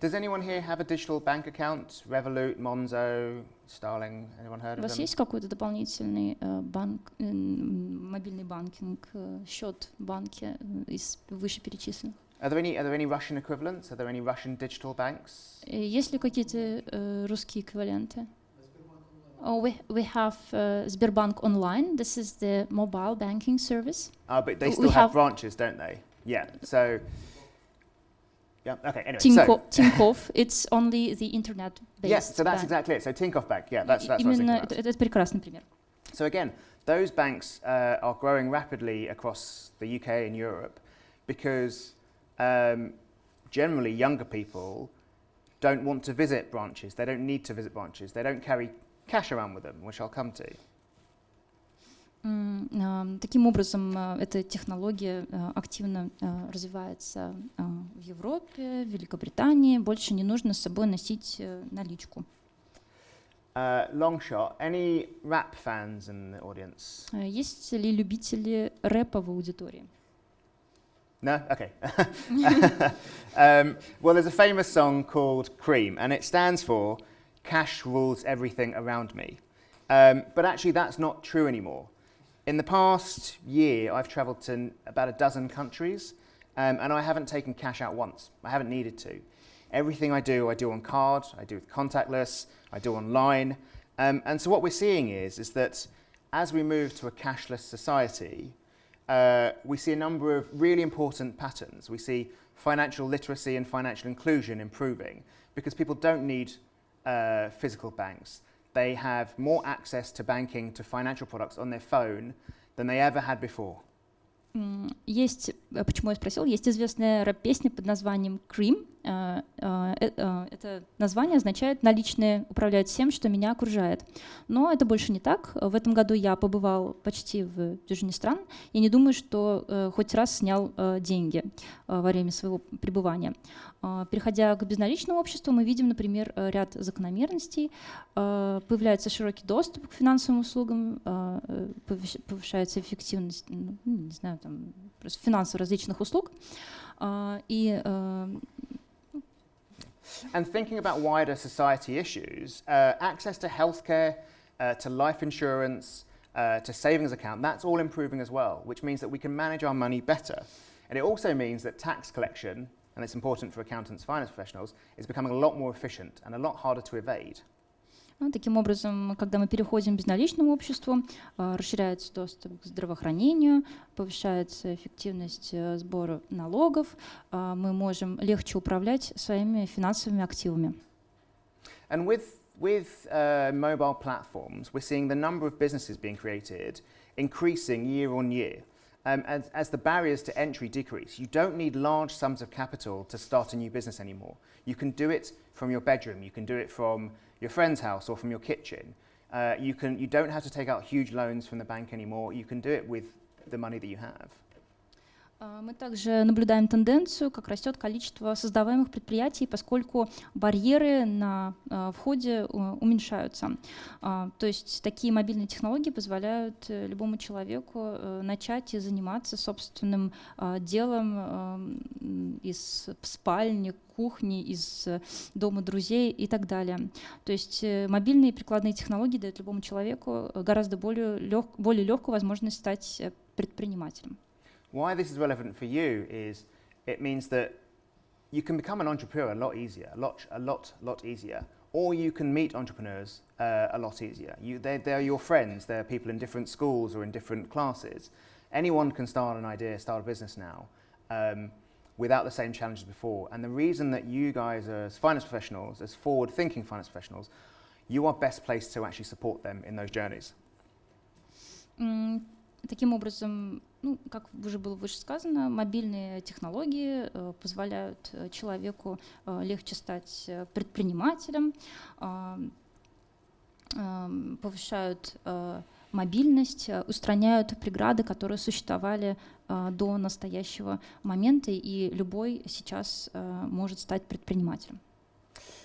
Speaker 1: Does anyone here have a digital bank account? Revolut, Monzo, Starling, anyone heard
Speaker 2: У
Speaker 1: of
Speaker 2: вас
Speaker 1: them?
Speaker 2: есть какой-то дополнительный э, банк, э, мобильный банкинг, э, счет в банке э, из вышеперечисленных?
Speaker 1: Are there any are there any Russian equivalents? Are there any Russian digital banks?
Speaker 2: Э, Есть ли какие-то э, русские эквиваленты? Oh, we, we have uh, Sberbank Online. This is the mobile banking service.
Speaker 1: Uh, but they
Speaker 2: We
Speaker 1: still have,
Speaker 2: have-
Speaker 1: branches, don't they? Yeah. So yeah. Okay. Anyway.
Speaker 2: Tinko,
Speaker 1: So <laughs>
Speaker 2: Tinkoff, it's only the internet-based
Speaker 1: yes. So that's
Speaker 2: bank.
Speaker 1: exactly it. So Tinkoff Bank. Yeah. That's
Speaker 2: И-
Speaker 1: that's what I was
Speaker 2: Именно
Speaker 1: thinking
Speaker 2: это,
Speaker 1: about.
Speaker 2: это- это прекрасный пример.
Speaker 1: So again, those banks uh, are growing rapidly across the UK and Europe because um, generally younger people don't want to visit branches. They don't need to visit branches. They don't carry cash around with them, which I'll come to.
Speaker 2: М, а, Таким образом, а, эта технология а, активно а, развивается а, в Европе, в Великобритании. Больше не нужно с собой носить э, наличку.
Speaker 1: Uh, long shot. Any rap fans in the audience?
Speaker 2: А Есть ли любители рэпа в аудитории?
Speaker 1: No? Okay. <laughs> um, well, there's a famous song called Cream, and it stands for Cash Rules Everything Around Me. Um, but actually, that's not true anymore. In the past year, I've traveled to about a dozen countries, um, and I haven't taken cash out once. I haven't needed to. Everything I do, I do on card, I do with contactless, I do online. Um, and so what we're seeing is, is that as we move to a cashless society, uh, we see a number of really important patterns. We see financial literacy and financial inclusion improving because people don't need uh, physical banks. They have more access to banking, to financial products on their phone than they ever had before.
Speaker 2: М, Есть, э, почему я спросил, есть известная рэп-песня под названием «Cream». Э, э, э, Это название означает «наличные управляют всем, что меня окружает». Но это больше не так. В этом году я побывал почти в дюжине стран и не думаю, что э, хоть раз снял э, деньги во время своего пребывания. Переходя к безналичному обществу, мы видим, например, ряд закономерностей. Появляется широкий доступ к финансовым услугам, повышается эффективность, ну, не знаю, там, просто финансов различных услуг. А, И э,
Speaker 1: And thinking about wider society issues, uh, access to healthcare, uh, to life insurance, uh, to savings account, that's all improving as well, which means that we can manage our money better. And it also means that tax collection, and it's important for accountants, finance professionals, is becoming a lot more efficient and a lot harder to evade.
Speaker 2: Ну, таким образом, когда мы переходим к безналичному обществу, а, расширяется доступ к здравоохранению, повышается эффективность э, сбора налогов, а, мы можем легче управлять своими финансовыми активами.
Speaker 1: And with, with uh, mobile platforms, we're seeing the number of businesses being created increasing year on year. Um, as, as the barriers to entry decrease, you don't need large sums of capital to start a new business anymore. You can do it from your bedroom, you can do it from your friend's house or from your kitchen. Uh, you, can, you don't have to take out huge loans from the bank anymore. You can do it with the money that you have.
Speaker 2: А, Мы также наблюдаем тенденцию, как растет количество создаваемых предприятий, поскольку барьеры на а, входе э, уменьшаются. А, То есть такие мобильные технологии позволяют э, любому человеку э, начать и заниматься собственным делом из спальни, кухни, из дома друзей и так далее. То есть мобильные прикладные технологии дают любому человеку гораздо более, лег, более легкую возможность стать предпринимателем.
Speaker 1: Why this is relevant for you is it means that you can become an entrepreneur a lot easier, a lot, a lot, lot easier. Or you can meet entrepreneurs uh, a lot easier. You, they're, they're your friends, they're people in different schools or in different classes. Anyone can start an idea, start a business now um, without the same challenges before. And the reason that you guys, as finance professionals, as forward thinking finance professionals, you are best placed to actually support them in those journeys.
Speaker 2: М, Таким образом, ну, как уже было выше сказано, мобильные технологии э, позволяют э, человеку э, легче стать предпринимателем, повышают мобильность, устраняют преграды, которые существовали до настоящего момента, и любой сейчас может стать предпринимателем.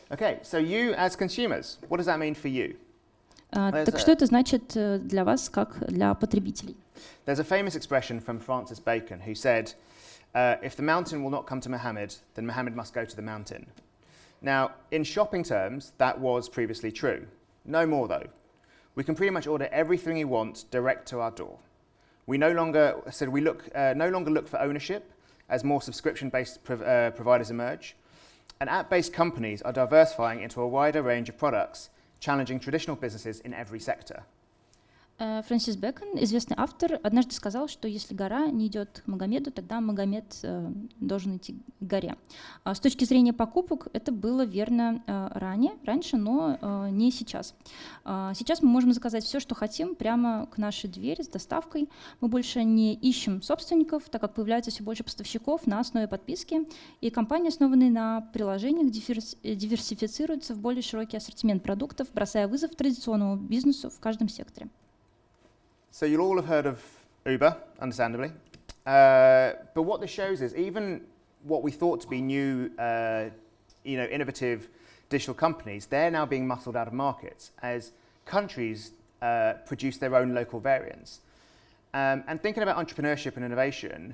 Speaker 1: Okay, so you as consumers, what does that mean for you?
Speaker 2: Так что это значит для вас, как для потребителей?
Speaker 1: There's a famous expression from Francis Bacon who said, uh, If the mountain will not come to Muhammad, then Muhammad must go to the mountain. Now, in shopping terms, that was previously true. No more, though. We can pretty much order everything we want direct to our door. We no longer, so we look, uh, no longer look for ownership as more subscription based prov- uh, providers emerge. And app based companies are diversifying into a wider range of products, challenging traditional businesses in every sector.
Speaker 2: Э, Фрэнсис Бэкон, известный автор, однажды сказал, что если гора не идет к Магомеду, тогда Магомед э, должен идти к горе. А С точки зрения покупок это было верно э, ранее, раньше, но не сейчас. А Сейчас мы можем заказать все, что хотим, прямо к нашей двери с доставкой. Мы больше не ищем собственников, так как появляется все больше поставщиков на основе подписки, и компании, основанные на приложениях, диверс- диверсифицируются в более широкий ассортимент продуктов, бросая вызов традиционному бизнесу в каждом секторе.
Speaker 1: So you'll all have heard of Uber, understandably. Uh, but what this shows is even what we thought to be new, uh, you know, innovative digital companies, they're now being muscled out of markets as countries uh, produce their own local variants. Um, and thinking about entrepreneurship and innovation,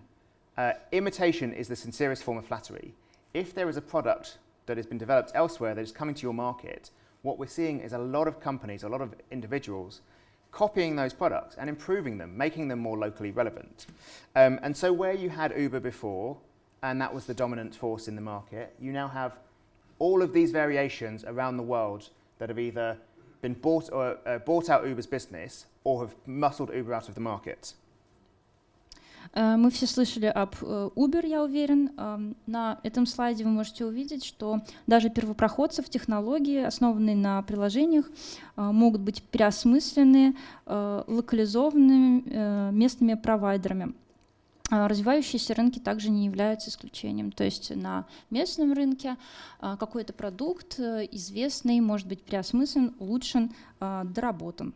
Speaker 1: uh, imitation is the sincerest form of flattery. If there is a product that has been developed elsewhere that is coming to your market, what we're seeing is a lot of companies, a lot of individuals copying those products and improving them, making them more locally relevant. Um, and so where you had Uber before, and that was the dominant force in the market, you now have all of these variations around the world that have either been bought, or, uh, bought out Uber's business or have muscled Uber out of the market.
Speaker 2: Э, мы все слышали об э, Uber, я уверен. На этом слайде вы можете увидеть, что даже первопроходцы в технологии, основанные на приложениях, э, могут быть переосмыслены локализованными местными провайдерами. Развивающиеся рынки также не являются исключением. То есть на местном рынке какой-то продукт известный может быть переосмыслен, улучшен, доработан.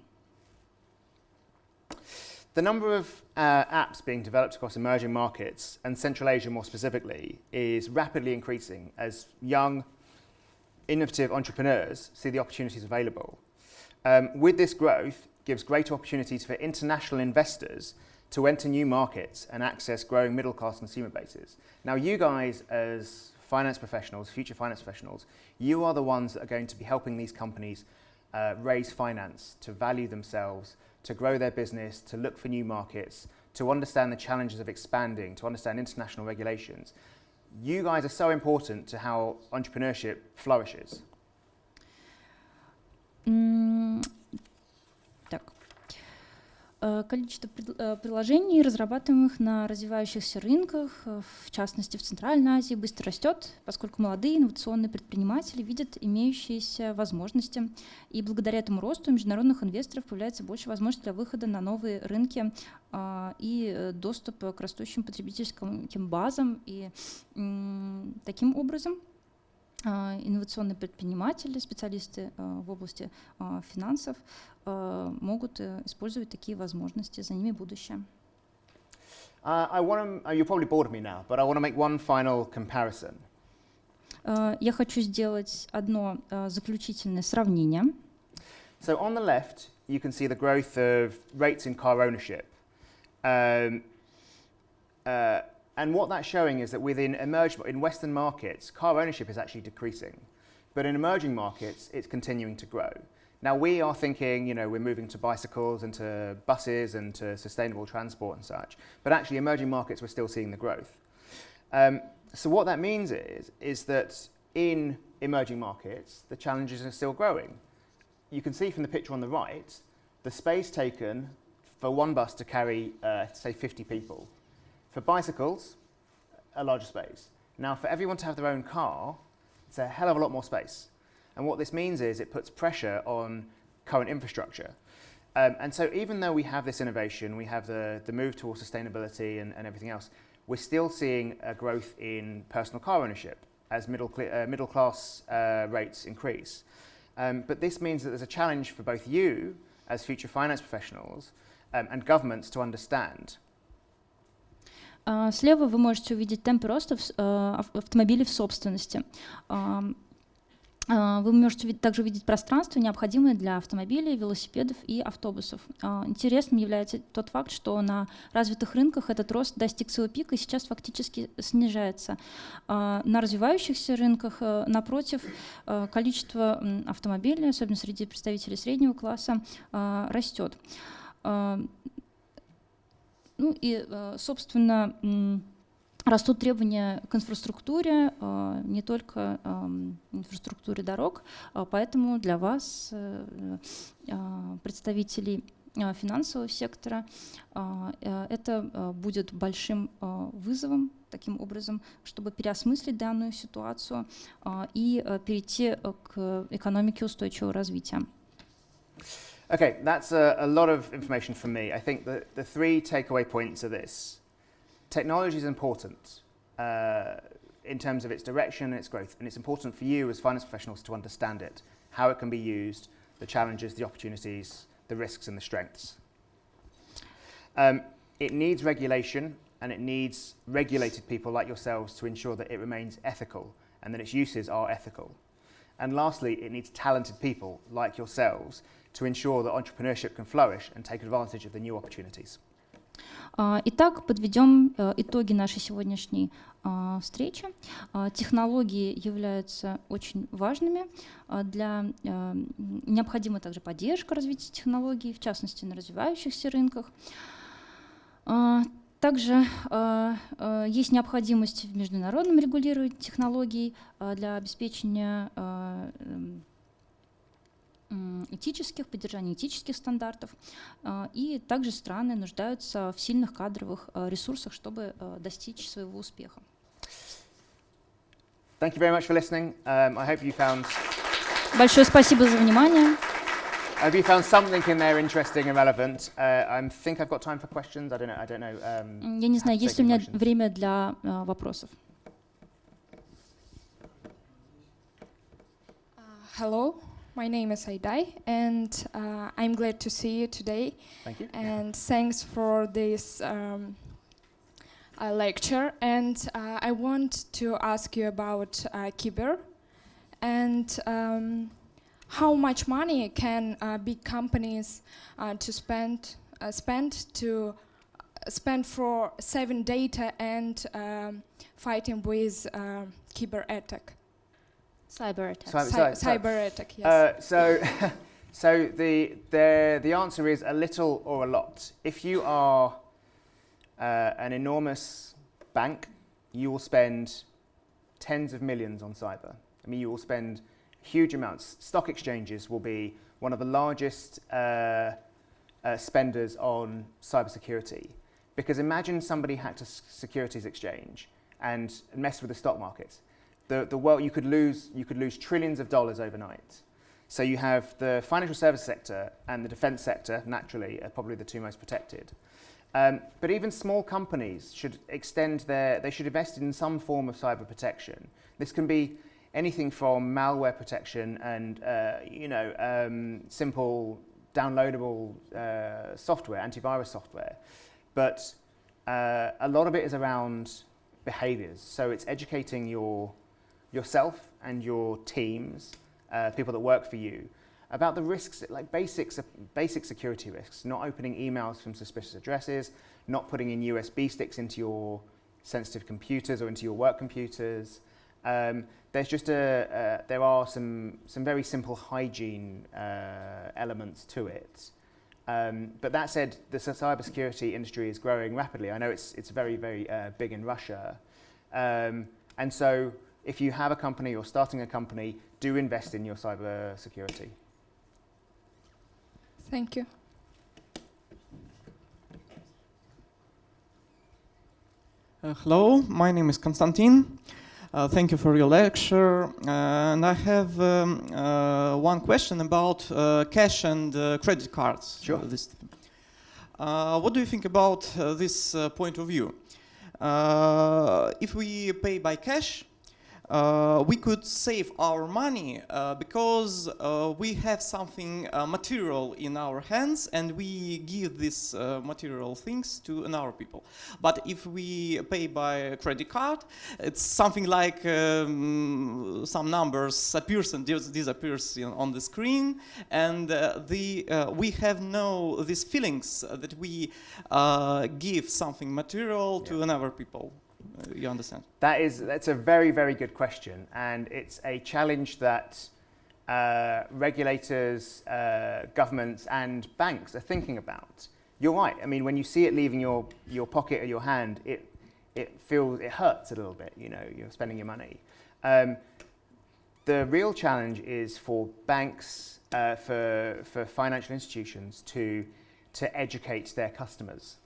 Speaker 1: The number of uh, apps being developed across emerging markets, and Central Asia more specifically, is rapidly increasing as young, innovative entrepreneurs see the opportunities available. Um, with this growth, gives greater opportunities for international investors to enter new markets and access growing middle-class consumer bases. Now, you guys as finance professionals, future finance professionals, you are the ones that are going to be helping these companies uh, raise finance to value themselves, to grow their business, to look for new markets, to understand the challenges of expanding, to understand international regulations. You guys are so important to how entrepreneurship flourishes.
Speaker 2: Mm, количество э, приложений, разрабатываемых на развивающихся рынках, э, в частности в Центральной Азии, быстро растет, поскольку молодые инновационные предприниматели видят имеющиеся возможности. И благодаря этому росту международных инвесторов появляется больше возможностей для выхода на новые рынки и доступа к растущим потребительским базам. И таким образом инновационные предприниматели, специалисты в области финансов могут использовать такие возможности, за ними будущее.
Speaker 1: Uh, I want to, uh, you're probably bored of me now, but I want to make one final comparison.
Speaker 2: Uh, я хочу сделать одно uh, заключительное сравнение.
Speaker 1: So on the left, you can see the growth of rates in car ownership. Um, uh, and what that's showing is that within emerging, in Western markets, car ownership is actually decreasing. But in emerging markets, it's continuing to grow. Now we are thinking, you know, we're moving to bicycles and to buses and to sustainable transport and such, but actually emerging markets, we're still seeing the growth. Um, so what that means is, is that in emerging markets, the challenges are still growing. You can see from the picture on the right, the space taken for one bus to carry, uh, say, 50 people. For bicycles, a larger space. Now, for everyone to have their own car, it's a hell of a lot more space. And what this means is it puts pressure on current infrastructure. Um, and so even though we have this innovation, we have the, the move towards sustainability and, and everything else, we're still seeing a growth in personal car ownership as middle, uh, middle class uh, rates increase. Um, but this means that there's a challenge for both you as future finance professionals um, and governments to understand.
Speaker 2: Слева вы можете увидеть темпы роста автомобилей в собственности. Вы можете также видеть пространство, необходимое для автомобилей, велосипедов и автобусов. Интересным является тот факт, что на развитых рынках этот рост достиг своего пика и сейчас фактически снижается. На развивающихся рынках, напротив, количество автомобилей, особенно среди представителей среднего класса, растет. Ну и, собственно, Растут требования к инфраструктуре, не только инфраструктуре дорог, поэтому для вас, представителей финансового сектора, это будет большим вызовом таким образом, чтобы переосмыслить данную ситуацию и перейти к экономике устойчивого развития.
Speaker 1: Okay, that's a, a lot of information from me. I think the three takeaway points are this. technology is important uh, in terms of its direction and its growth, and it's important for you as finance professionals to understand it, how it can be used, the challenges, the opportunities, the risks and the strengths. Um, it needs regulation and it needs regulated people like yourselves to ensure that it remains ethical and that its uses are ethical. And lastly, it needs talented people like yourselves to ensure that entrepreneurship can flourish and take advantage of the new opportunities.
Speaker 2: А, Итак, подведем э, итоги нашей сегодняшней а, встречи. А, Технологии являются очень важными. Для, э, необходима также поддержка развития технологий, в частности на развивающихся рынках. Также а, а, есть необходимость в международном регулировании технологий а, для обеспечения а, эм, этических, поддержания этических стандартов. А, И также страны нуждаются в сильных кадровых а, ресурсах, чтобы достичь своего успеха.
Speaker 1: Thank you very much for listening. Um, I hope you found
Speaker 2: Большое спасибо за внимание.
Speaker 1: Have you found something in there interesting and relevant? Uh, I think I've got time for questions. I don't know. I don't know. Um,
Speaker 2: mm, Я не знаю, есть у меня
Speaker 1: questions.
Speaker 2: время для uh, вопросов.
Speaker 3: Uh, hello, my name is Aidai, and uh, I'm glad to see you today.
Speaker 1: Thank you.
Speaker 3: And thanks for this um, uh, lecture. And uh, I want to ask you about uh, Kiber. And um, how much money can uh, big companies uh, to spend uh, spend to uh, spend for saving data and um, fighting with uh, Kiber attack.
Speaker 2: Cyber attacks.
Speaker 1: Cyber-
Speaker 3: Cy-
Speaker 1: sorry, sorry.
Speaker 3: cyber attack, yes.
Speaker 1: Uh, so, <laughs> so the, the, the answer is a little or a lot. If you are uh, an enormous bank, you will spend tens of millions on cyber. I mean, you will spend huge amounts. Stock exchanges will be one of the largest uh, uh, spenders on cybersecurity. Because imagine somebody hacked a securities exchange and messed with the stock market. The, the world, you, could lose, you could lose trillions of dollars overnight. So you have the financial service sector and the defense sector, naturally, are probably the two most protected. Um, but even small companies should extend their, they should invest in some form of cyber protection. This can be anything from malware protection and, uh, you know, um, simple downloadable uh, software, antivirus software. But uh, a lot of it is around behaviors. So it's educating your, yourself and your teams, uh, people that work for you, about the risks, like basics, basic security risks, not opening emails from suspicious addresses, not putting in USB sticks into your sensitive computers or into your work computers. Um, there's just a, uh, there are some, some very simple hygiene uh, elements to it. Um, but that said, the cybersecurity industry is growing rapidly. I know it's, it's very, very uh, big in Russia. Um, and so if you have a company or starting a company, do invest in your cybersecurity.
Speaker 3: Thank you.
Speaker 4: Uh, hello, my name is Konstantin. Uh, thank you for your lecture. Uh, and I have um, uh, one question about uh, cash and uh, credit cards.
Speaker 1: Sure.
Speaker 4: What do you think about uh, this uh, point of view? Uh, if we pay by cash, uh, we could save our money uh, because uh, we have something uh, material in our hands and we give these uh, material things to another people. But if we pay by credit card, it's something like um, some numbers appears and dis- disappears on the screen, and uh, the uh, we have no these feelings that we uh, give something material to another people. You understand?
Speaker 1: That is, that's a very, very good question. And it's a challenge that uh, regulators, uh, governments, and banks are thinking about. You're right. I mean, when you see it leaving your, your pocket or your hand, it, it feels, it hurts a little bit, you know, you're spending your money. Um, the real challenge is for banks, uh, for, for financial institutions to, to educate their customers.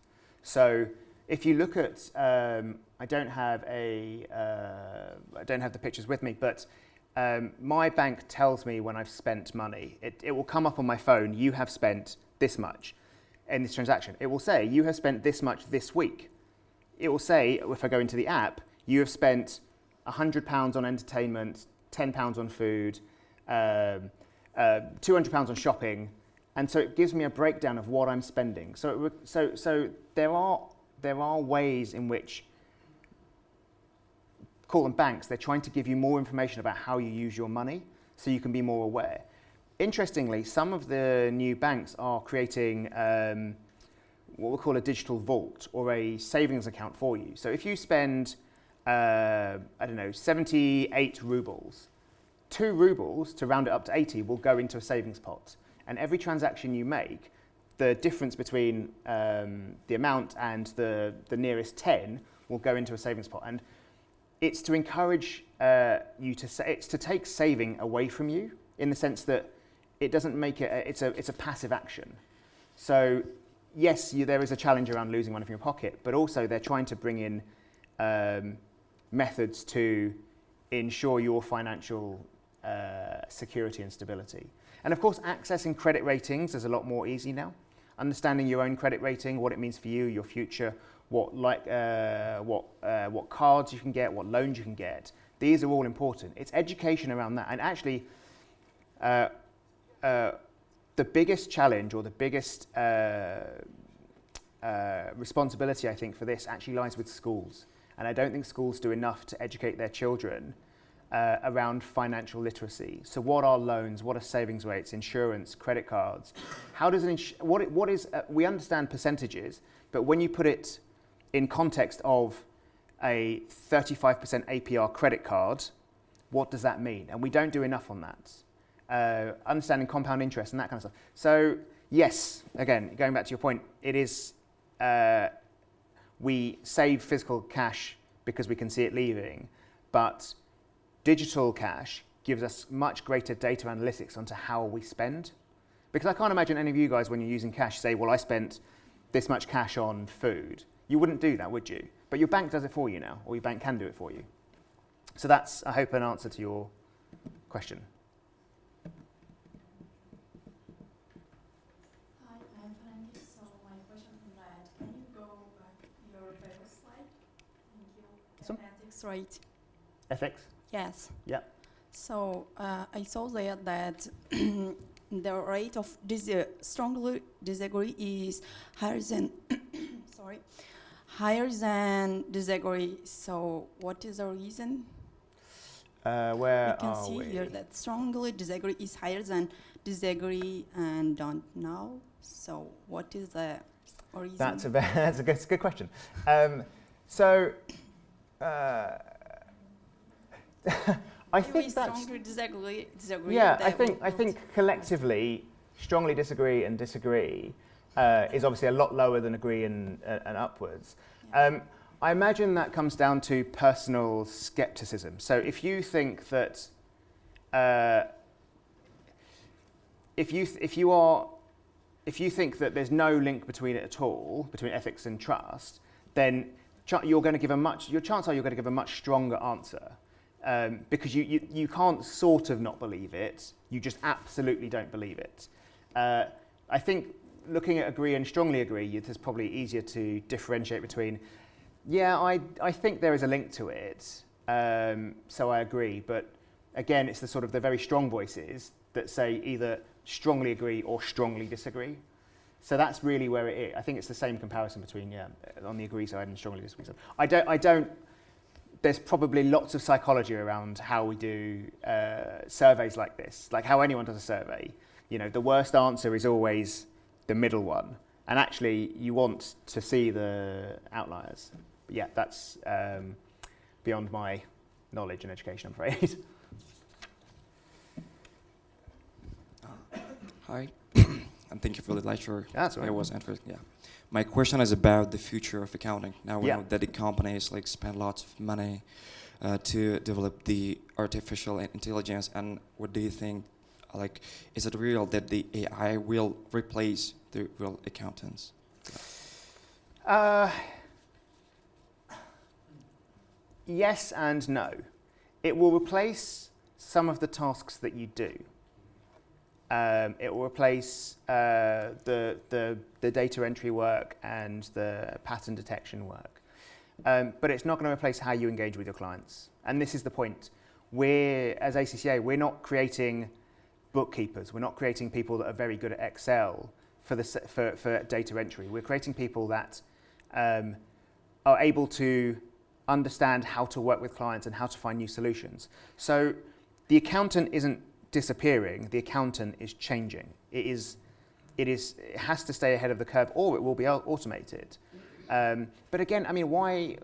Speaker 1: So if you look at, um, I don't have a, uh, I don't have the pictures with me, but um, my bank tells me when I've spent money. It, it will come up on my phone. You have spent this much in this transaction. It will say you have spent this much this week. It will say if I go into the app, you have spent hundred pounds on entertainment, ten pounds on food, um, uh, two hundred pounds on shopping, and so it gives me a breakdown of what I'm spending. So, it, so, so there are there are ways in which call them banks. They're trying to give you more information about how you use your money, so you can be more aware. Interestingly, some of the new banks are creating um, what we call a digital vault or a savings account for you. So if you spend, uh, I don't know, 78 rubles, two rubles to round it up to 80 will go into a savings pot. And every transaction you make, the difference between um, the amount and the, the nearest 10 will go into a savings pot. And it's to encourage uh, you to sa- it's to take saving away from you in the sense that it doesn't make it a, it's a it's a passive action. So yes, you, there is a challenge around losing money from your pocket, but also they're trying to bring in um, methods to ensure your financial uh, security and stability. And of course, accessing credit ratings is a lot more easy now. Understanding your own credit rating, what it means for you, your future, what like uh, what uh, what cards you can get, what loans you can get. These are all important. It's education around that, and actually. Uh, uh, the biggest challenge or the biggest uh, uh, responsibility, I think, for this actually lies with schools. And I don't think schools do enough to educate their children around financial literacy. So, what are loans? What are savings rates? Insurance, credit cards? How does an what, what is? We understand percentages, but when you put it in context of a 35% APR credit card, what does that mean? And we don't do enough on that uh, understanding compound interest and that kind of stuff. So yes, again, going back to your point, it is uh, we save physical cash because we can see it leaving, but digital cash gives us much greater data analytics onto how we spend. Because I can't imagine any of you guys, when you're using cash, say, well, I spent this much cash on food. You wouldn't do that, would you? But your bank does it for you now, or your bank can do it for you. So that's, I hope, an answer to your question.
Speaker 5: Hi, I'm Frankie. So my question from Riot. Can you go back to your previous slide? Thank you. Ethics rate.
Speaker 1: Ethics?
Speaker 5: Yes.
Speaker 1: Yeah.
Speaker 5: So uh, I saw there that <clears throat> the rate of dis- uh, strongly disagree is higher than <coughs> sorry higher than disagree. So what is the reason?
Speaker 1: Uh, where
Speaker 5: we can
Speaker 1: are
Speaker 5: see
Speaker 1: we?
Speaker 5: here that strongly disagree is higher than disagree and don't know. So what is the reason?
Speaker 1: That's a, <laughs> that's a good, that's a good question. Um, so, uh, <laughs> I think that's
Speaker 5: strongly disagree. disagree
Speaker 1: yeah. I think I think collectively, strongly disagree and disagree uh, is obviously a lot lower than agree and, uh, and upwards.
Speaker 5: Yeah.
Speaker 1: Um, I imagine that comes down to personal skepticism. So if you think that, uh, if you if you are, if you think that there's no link between it at all between ethics and trust, then you're going to give a much your chance are you're going to give a much stronger answer um, because you, you you can't sort of not believe it. You just absolutely don't believe it. Uh, I think looking at agree and strongly agree, it's probably easier to differentiate between yeah, I, I think there is a link to it, um, so I agree. But again, it's the sort of the very strong voices that say either strongly agree or strongly disagree. So that's really where it is. I think it's the same comparison between yeah, on the agree side and strongly disagree side. I don't, I don't. There's probably lots of psychology around how we do uh, surveys like this, like how anyone does a survey. You know, the worst answer is always the middle one, and actually, you want to see the outliers. But yeah, that's um, beyond my knowledge and education, I'm afraid. <laughs>
Speaker 6: Hi, <coughs> and thank you for the lecture.
Speaker 1: That's right.
Speaker 6: was interesting. Yeah. My question is about the future of accounting. Now we
Speaker 1: Yeah.
Speaker 6: know that the companies like spend lots of money uh, to develop the artificial intelligence, and what do you think? Like, is it real that the AI will replace the real accountants?
Speaker 1: Uh, yes and no. It will replace some of the tasks that you do. Um, it will replace uh, the, the, the data entry work and the pattern detection work. Um, but it's not going to replace how you engage with your clients. And this is the point. We're, as ACCA, we're not creating bookkeepers. We're not creating people that are very good at Excel for, the, for, for data entry. We're creating people that um, are able to understand how to work with clients and how to find new solutions. So the accountant isn't disappearing, the accountant is changing. It, is, it, is, it has to stay ahead of the curve or it will be automated. Um, but again, I mean, why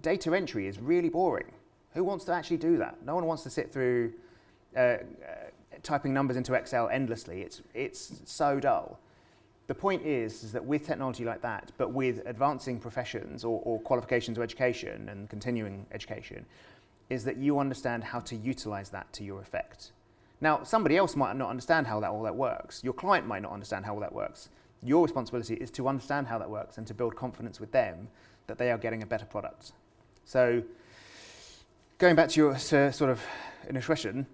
Speaker 1: data entry is really boring. Who wants to actually do that? No one wants to sit through uh, uh, typing numbers into Excel endlessly. It's, it's so dull. The point is, is that with technology like that, but with advancing professions or, or qualifications or education and continuing education, is that you understand how to utilize that to your effect. Now, somebody else might not understand how that all that works. Your client might not understand how all that works. Your responsibility is to understand how that works and to build confidence with them that they are getting a better product. So, going back to your sort of initial question,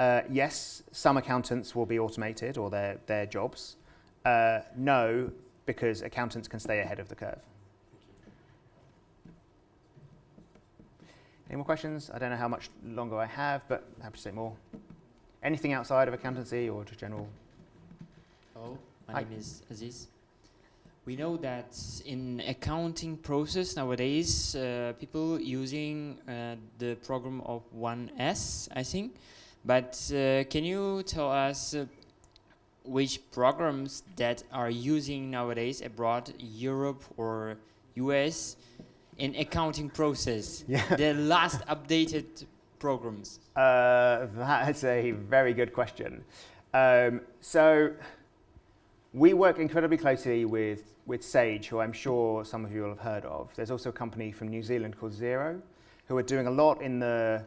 Speaker 1: uh, yes, some accountants will be automated or their, their jobs. Uh, no, because accountants can stay ahead of the curve. Any more questions? I don't know how much longer I have, but I happy to say more. Anything outside of accountancy or just general?
Speaker 7: Hello, my
Speaker 1: Hi.
Speaker 7: name is Aziz. We know that in accounting process nowadays, uh, people using uh, the program of 1C, I think. But uh, can you tell us uh, which programs that are using nowadays abroad, Europe or US, in accounting process? <laughs>
Speaker 1: Yeah.
Speaker 7: the last updated programs.
Speaker 1: Uh, that's a very good question. Um, so, we work incredibly closely with, with Sage, who I'm sure some of you will have heard of. There's also a company from New Zealand called Xero, who are doing a lot in the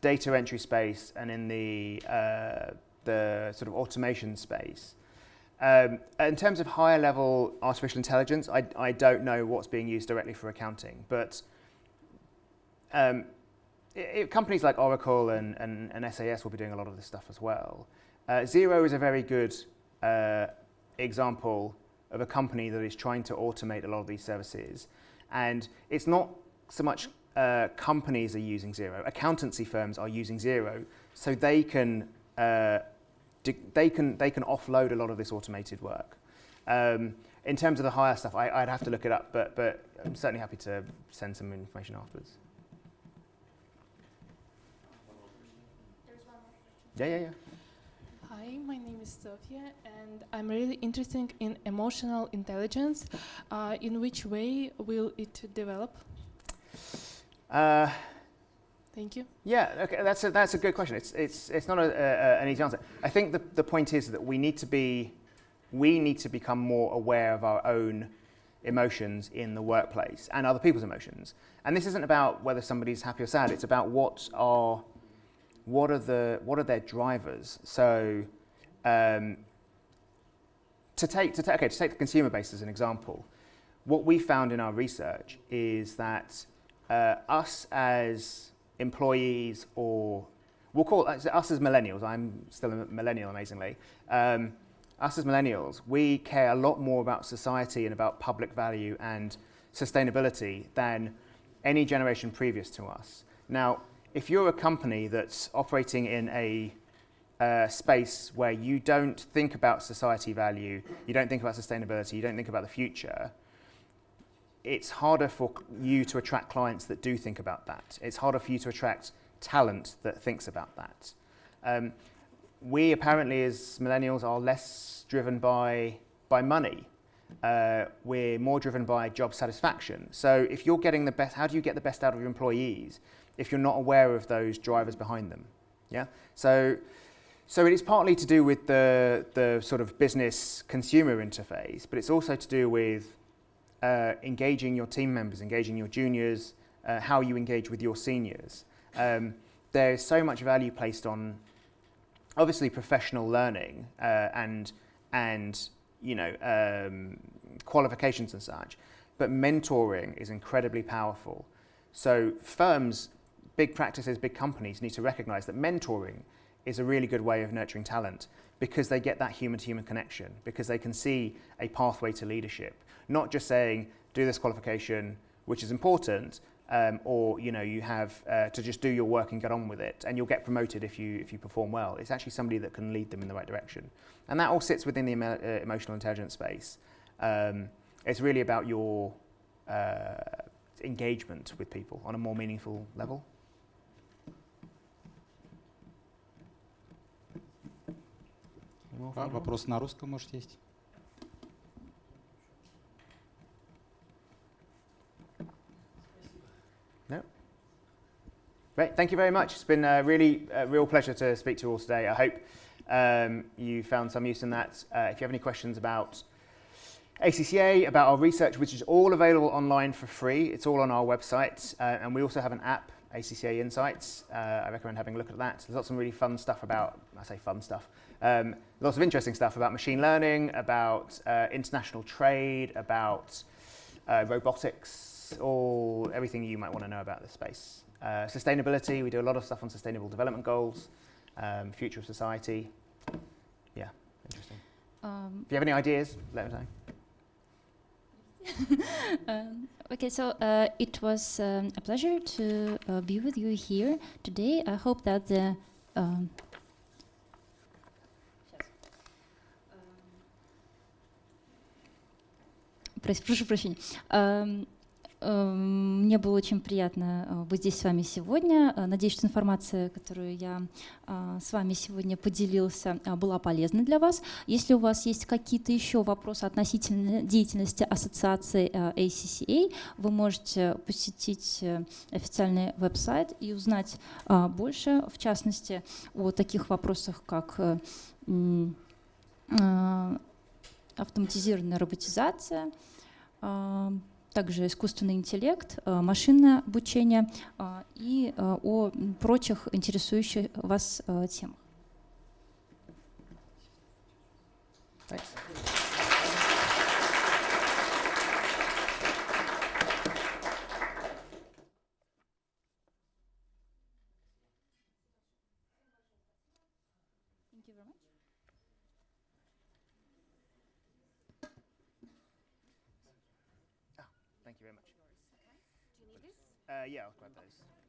Speaker 1: data entry space and in the, uh, the sort of automation space. Um, in terms of higher level artificial intelligence, I, I don't know what's being used directly for accounting, but um, i i companies like Oracle and, and, and SAS will be doing a lot of this stuff as well. Uh, Xero is a very good uh, example of a company that is trying to automate a lot of these services. And it's not so much uh, companies are using Xero, accountancy firms are using Xero, so they can, uh, they can, they can offload a lot of this automated work. Um, in terms of the higher stuff, I, I'd have to look it up, but, but I'm certainly happy to send some information afterwards. Yeah, yeah, yeah.
Speaker 8: Hi, my name is Sofia, and I'm really interested in emotional intelligence. Uh, in which way will it develop? Thank you.
Speaker 1: yeah, okay, that's a, that's a good question. It's, it's, it's not a, a, an easy answer. I think the, the point is that we need to be, we need to become more aware of our own emotions in the workplace and other people's emotions. And this isn't about whether somebody's happy or sad. It's about what are, what are the, what are their drivers. So, um, to take, to take, okay, to take the consumer base as an example, what we found in our research is that uh, us as employees or we'll call it us as millennials, I'm still a millennial amazingly, um, us as millennials, we care a lot more about society and about public value and sustainability than any generation previous to us. Now, if you're a company that's operating in a uh, space where you don't think about society value, you don't think about sustainability, you don't think about the future, it's harder for you to attract clients that do think about that. It's harder for you to attract talent that thinks about that. Um, we apparently, as millennials, are less driven by, by money. Uh, we're more driven by job satisfaction. So if you're getting the best, how do you get the best out of your employees if you're not aware of those drivers behind them? Yeah. So, so it is partly to do with the, the sort of business consumer interface, but it's also to do with uh, engaging your team members, engaging your juniors, uh, how you engage with your seniors. Um, there's so much value placed on obviously professional learning uh, and and you know um, qualifications and such, but mentoring is incredibly powerful. So firms, big practices, big companies need to recognise that mentoring is a really good way of nurturing talent because they get that human-to-human connection, because they can see a pathway to leadership, not just saying do this qualification, which is important, um, or you know you have uh, to just do your work and get on with it, and you'll get promoted if you if you perform well. It's actually somebody that can lead them in the right direction, and that all sits within the emo- uh, emotional intelligence space. Um, it's really about your uh, engagement with people on a more meaningful level.
Speaker 9: А, Вопрос на русском, может, есть?
Speaker 1: Great, thank you very much. It's been a really a real pleasure to speak to you all today. I hope um, you found some use in that. Uh, if you have any questions about ACCA, about our research, which is all available online for free, it's all on our website. Uh, and we also have an app, ACCA Insights. Uh, I recommend having a look at that. There's lots of really fun stuff about, I say fun stuff, um, lots of interesting stuff about machine learning, about uh, international trade, about uh, robotics, all everything you might want to know about this space. Uh, sustainability, we do a lot of stuff on sustainable development goals, um, future of society. Yeah, interesting.
Speaker 2: Um,
Speaker 1: If you have any ideas, let us know. <laughs>
Speaker 2: Um, okay, so uh, it was um, a pleasure to uh, be with you here today. I hope that the um, Прос- прошу прощения. Эм, эм, Мне было очень приятно э, быть здесь с вами сегодня. Э, Надеюсь, что информация, которую я э, с вами сегодня поделился, э, была полезна для вас. Если у вас есть какие-то еще вопросы относительно деятельности ассоциации ACCA, вы можете посетить официальный веб-сайт и узнать э, больше, в частности, о таких вопросах, как автоматизированная роботизация, э, также искусственный интеллект, э, машинное обучение э, и э, о прочих интересующих вас темах.
Speaker 1: Thanks. Grab those.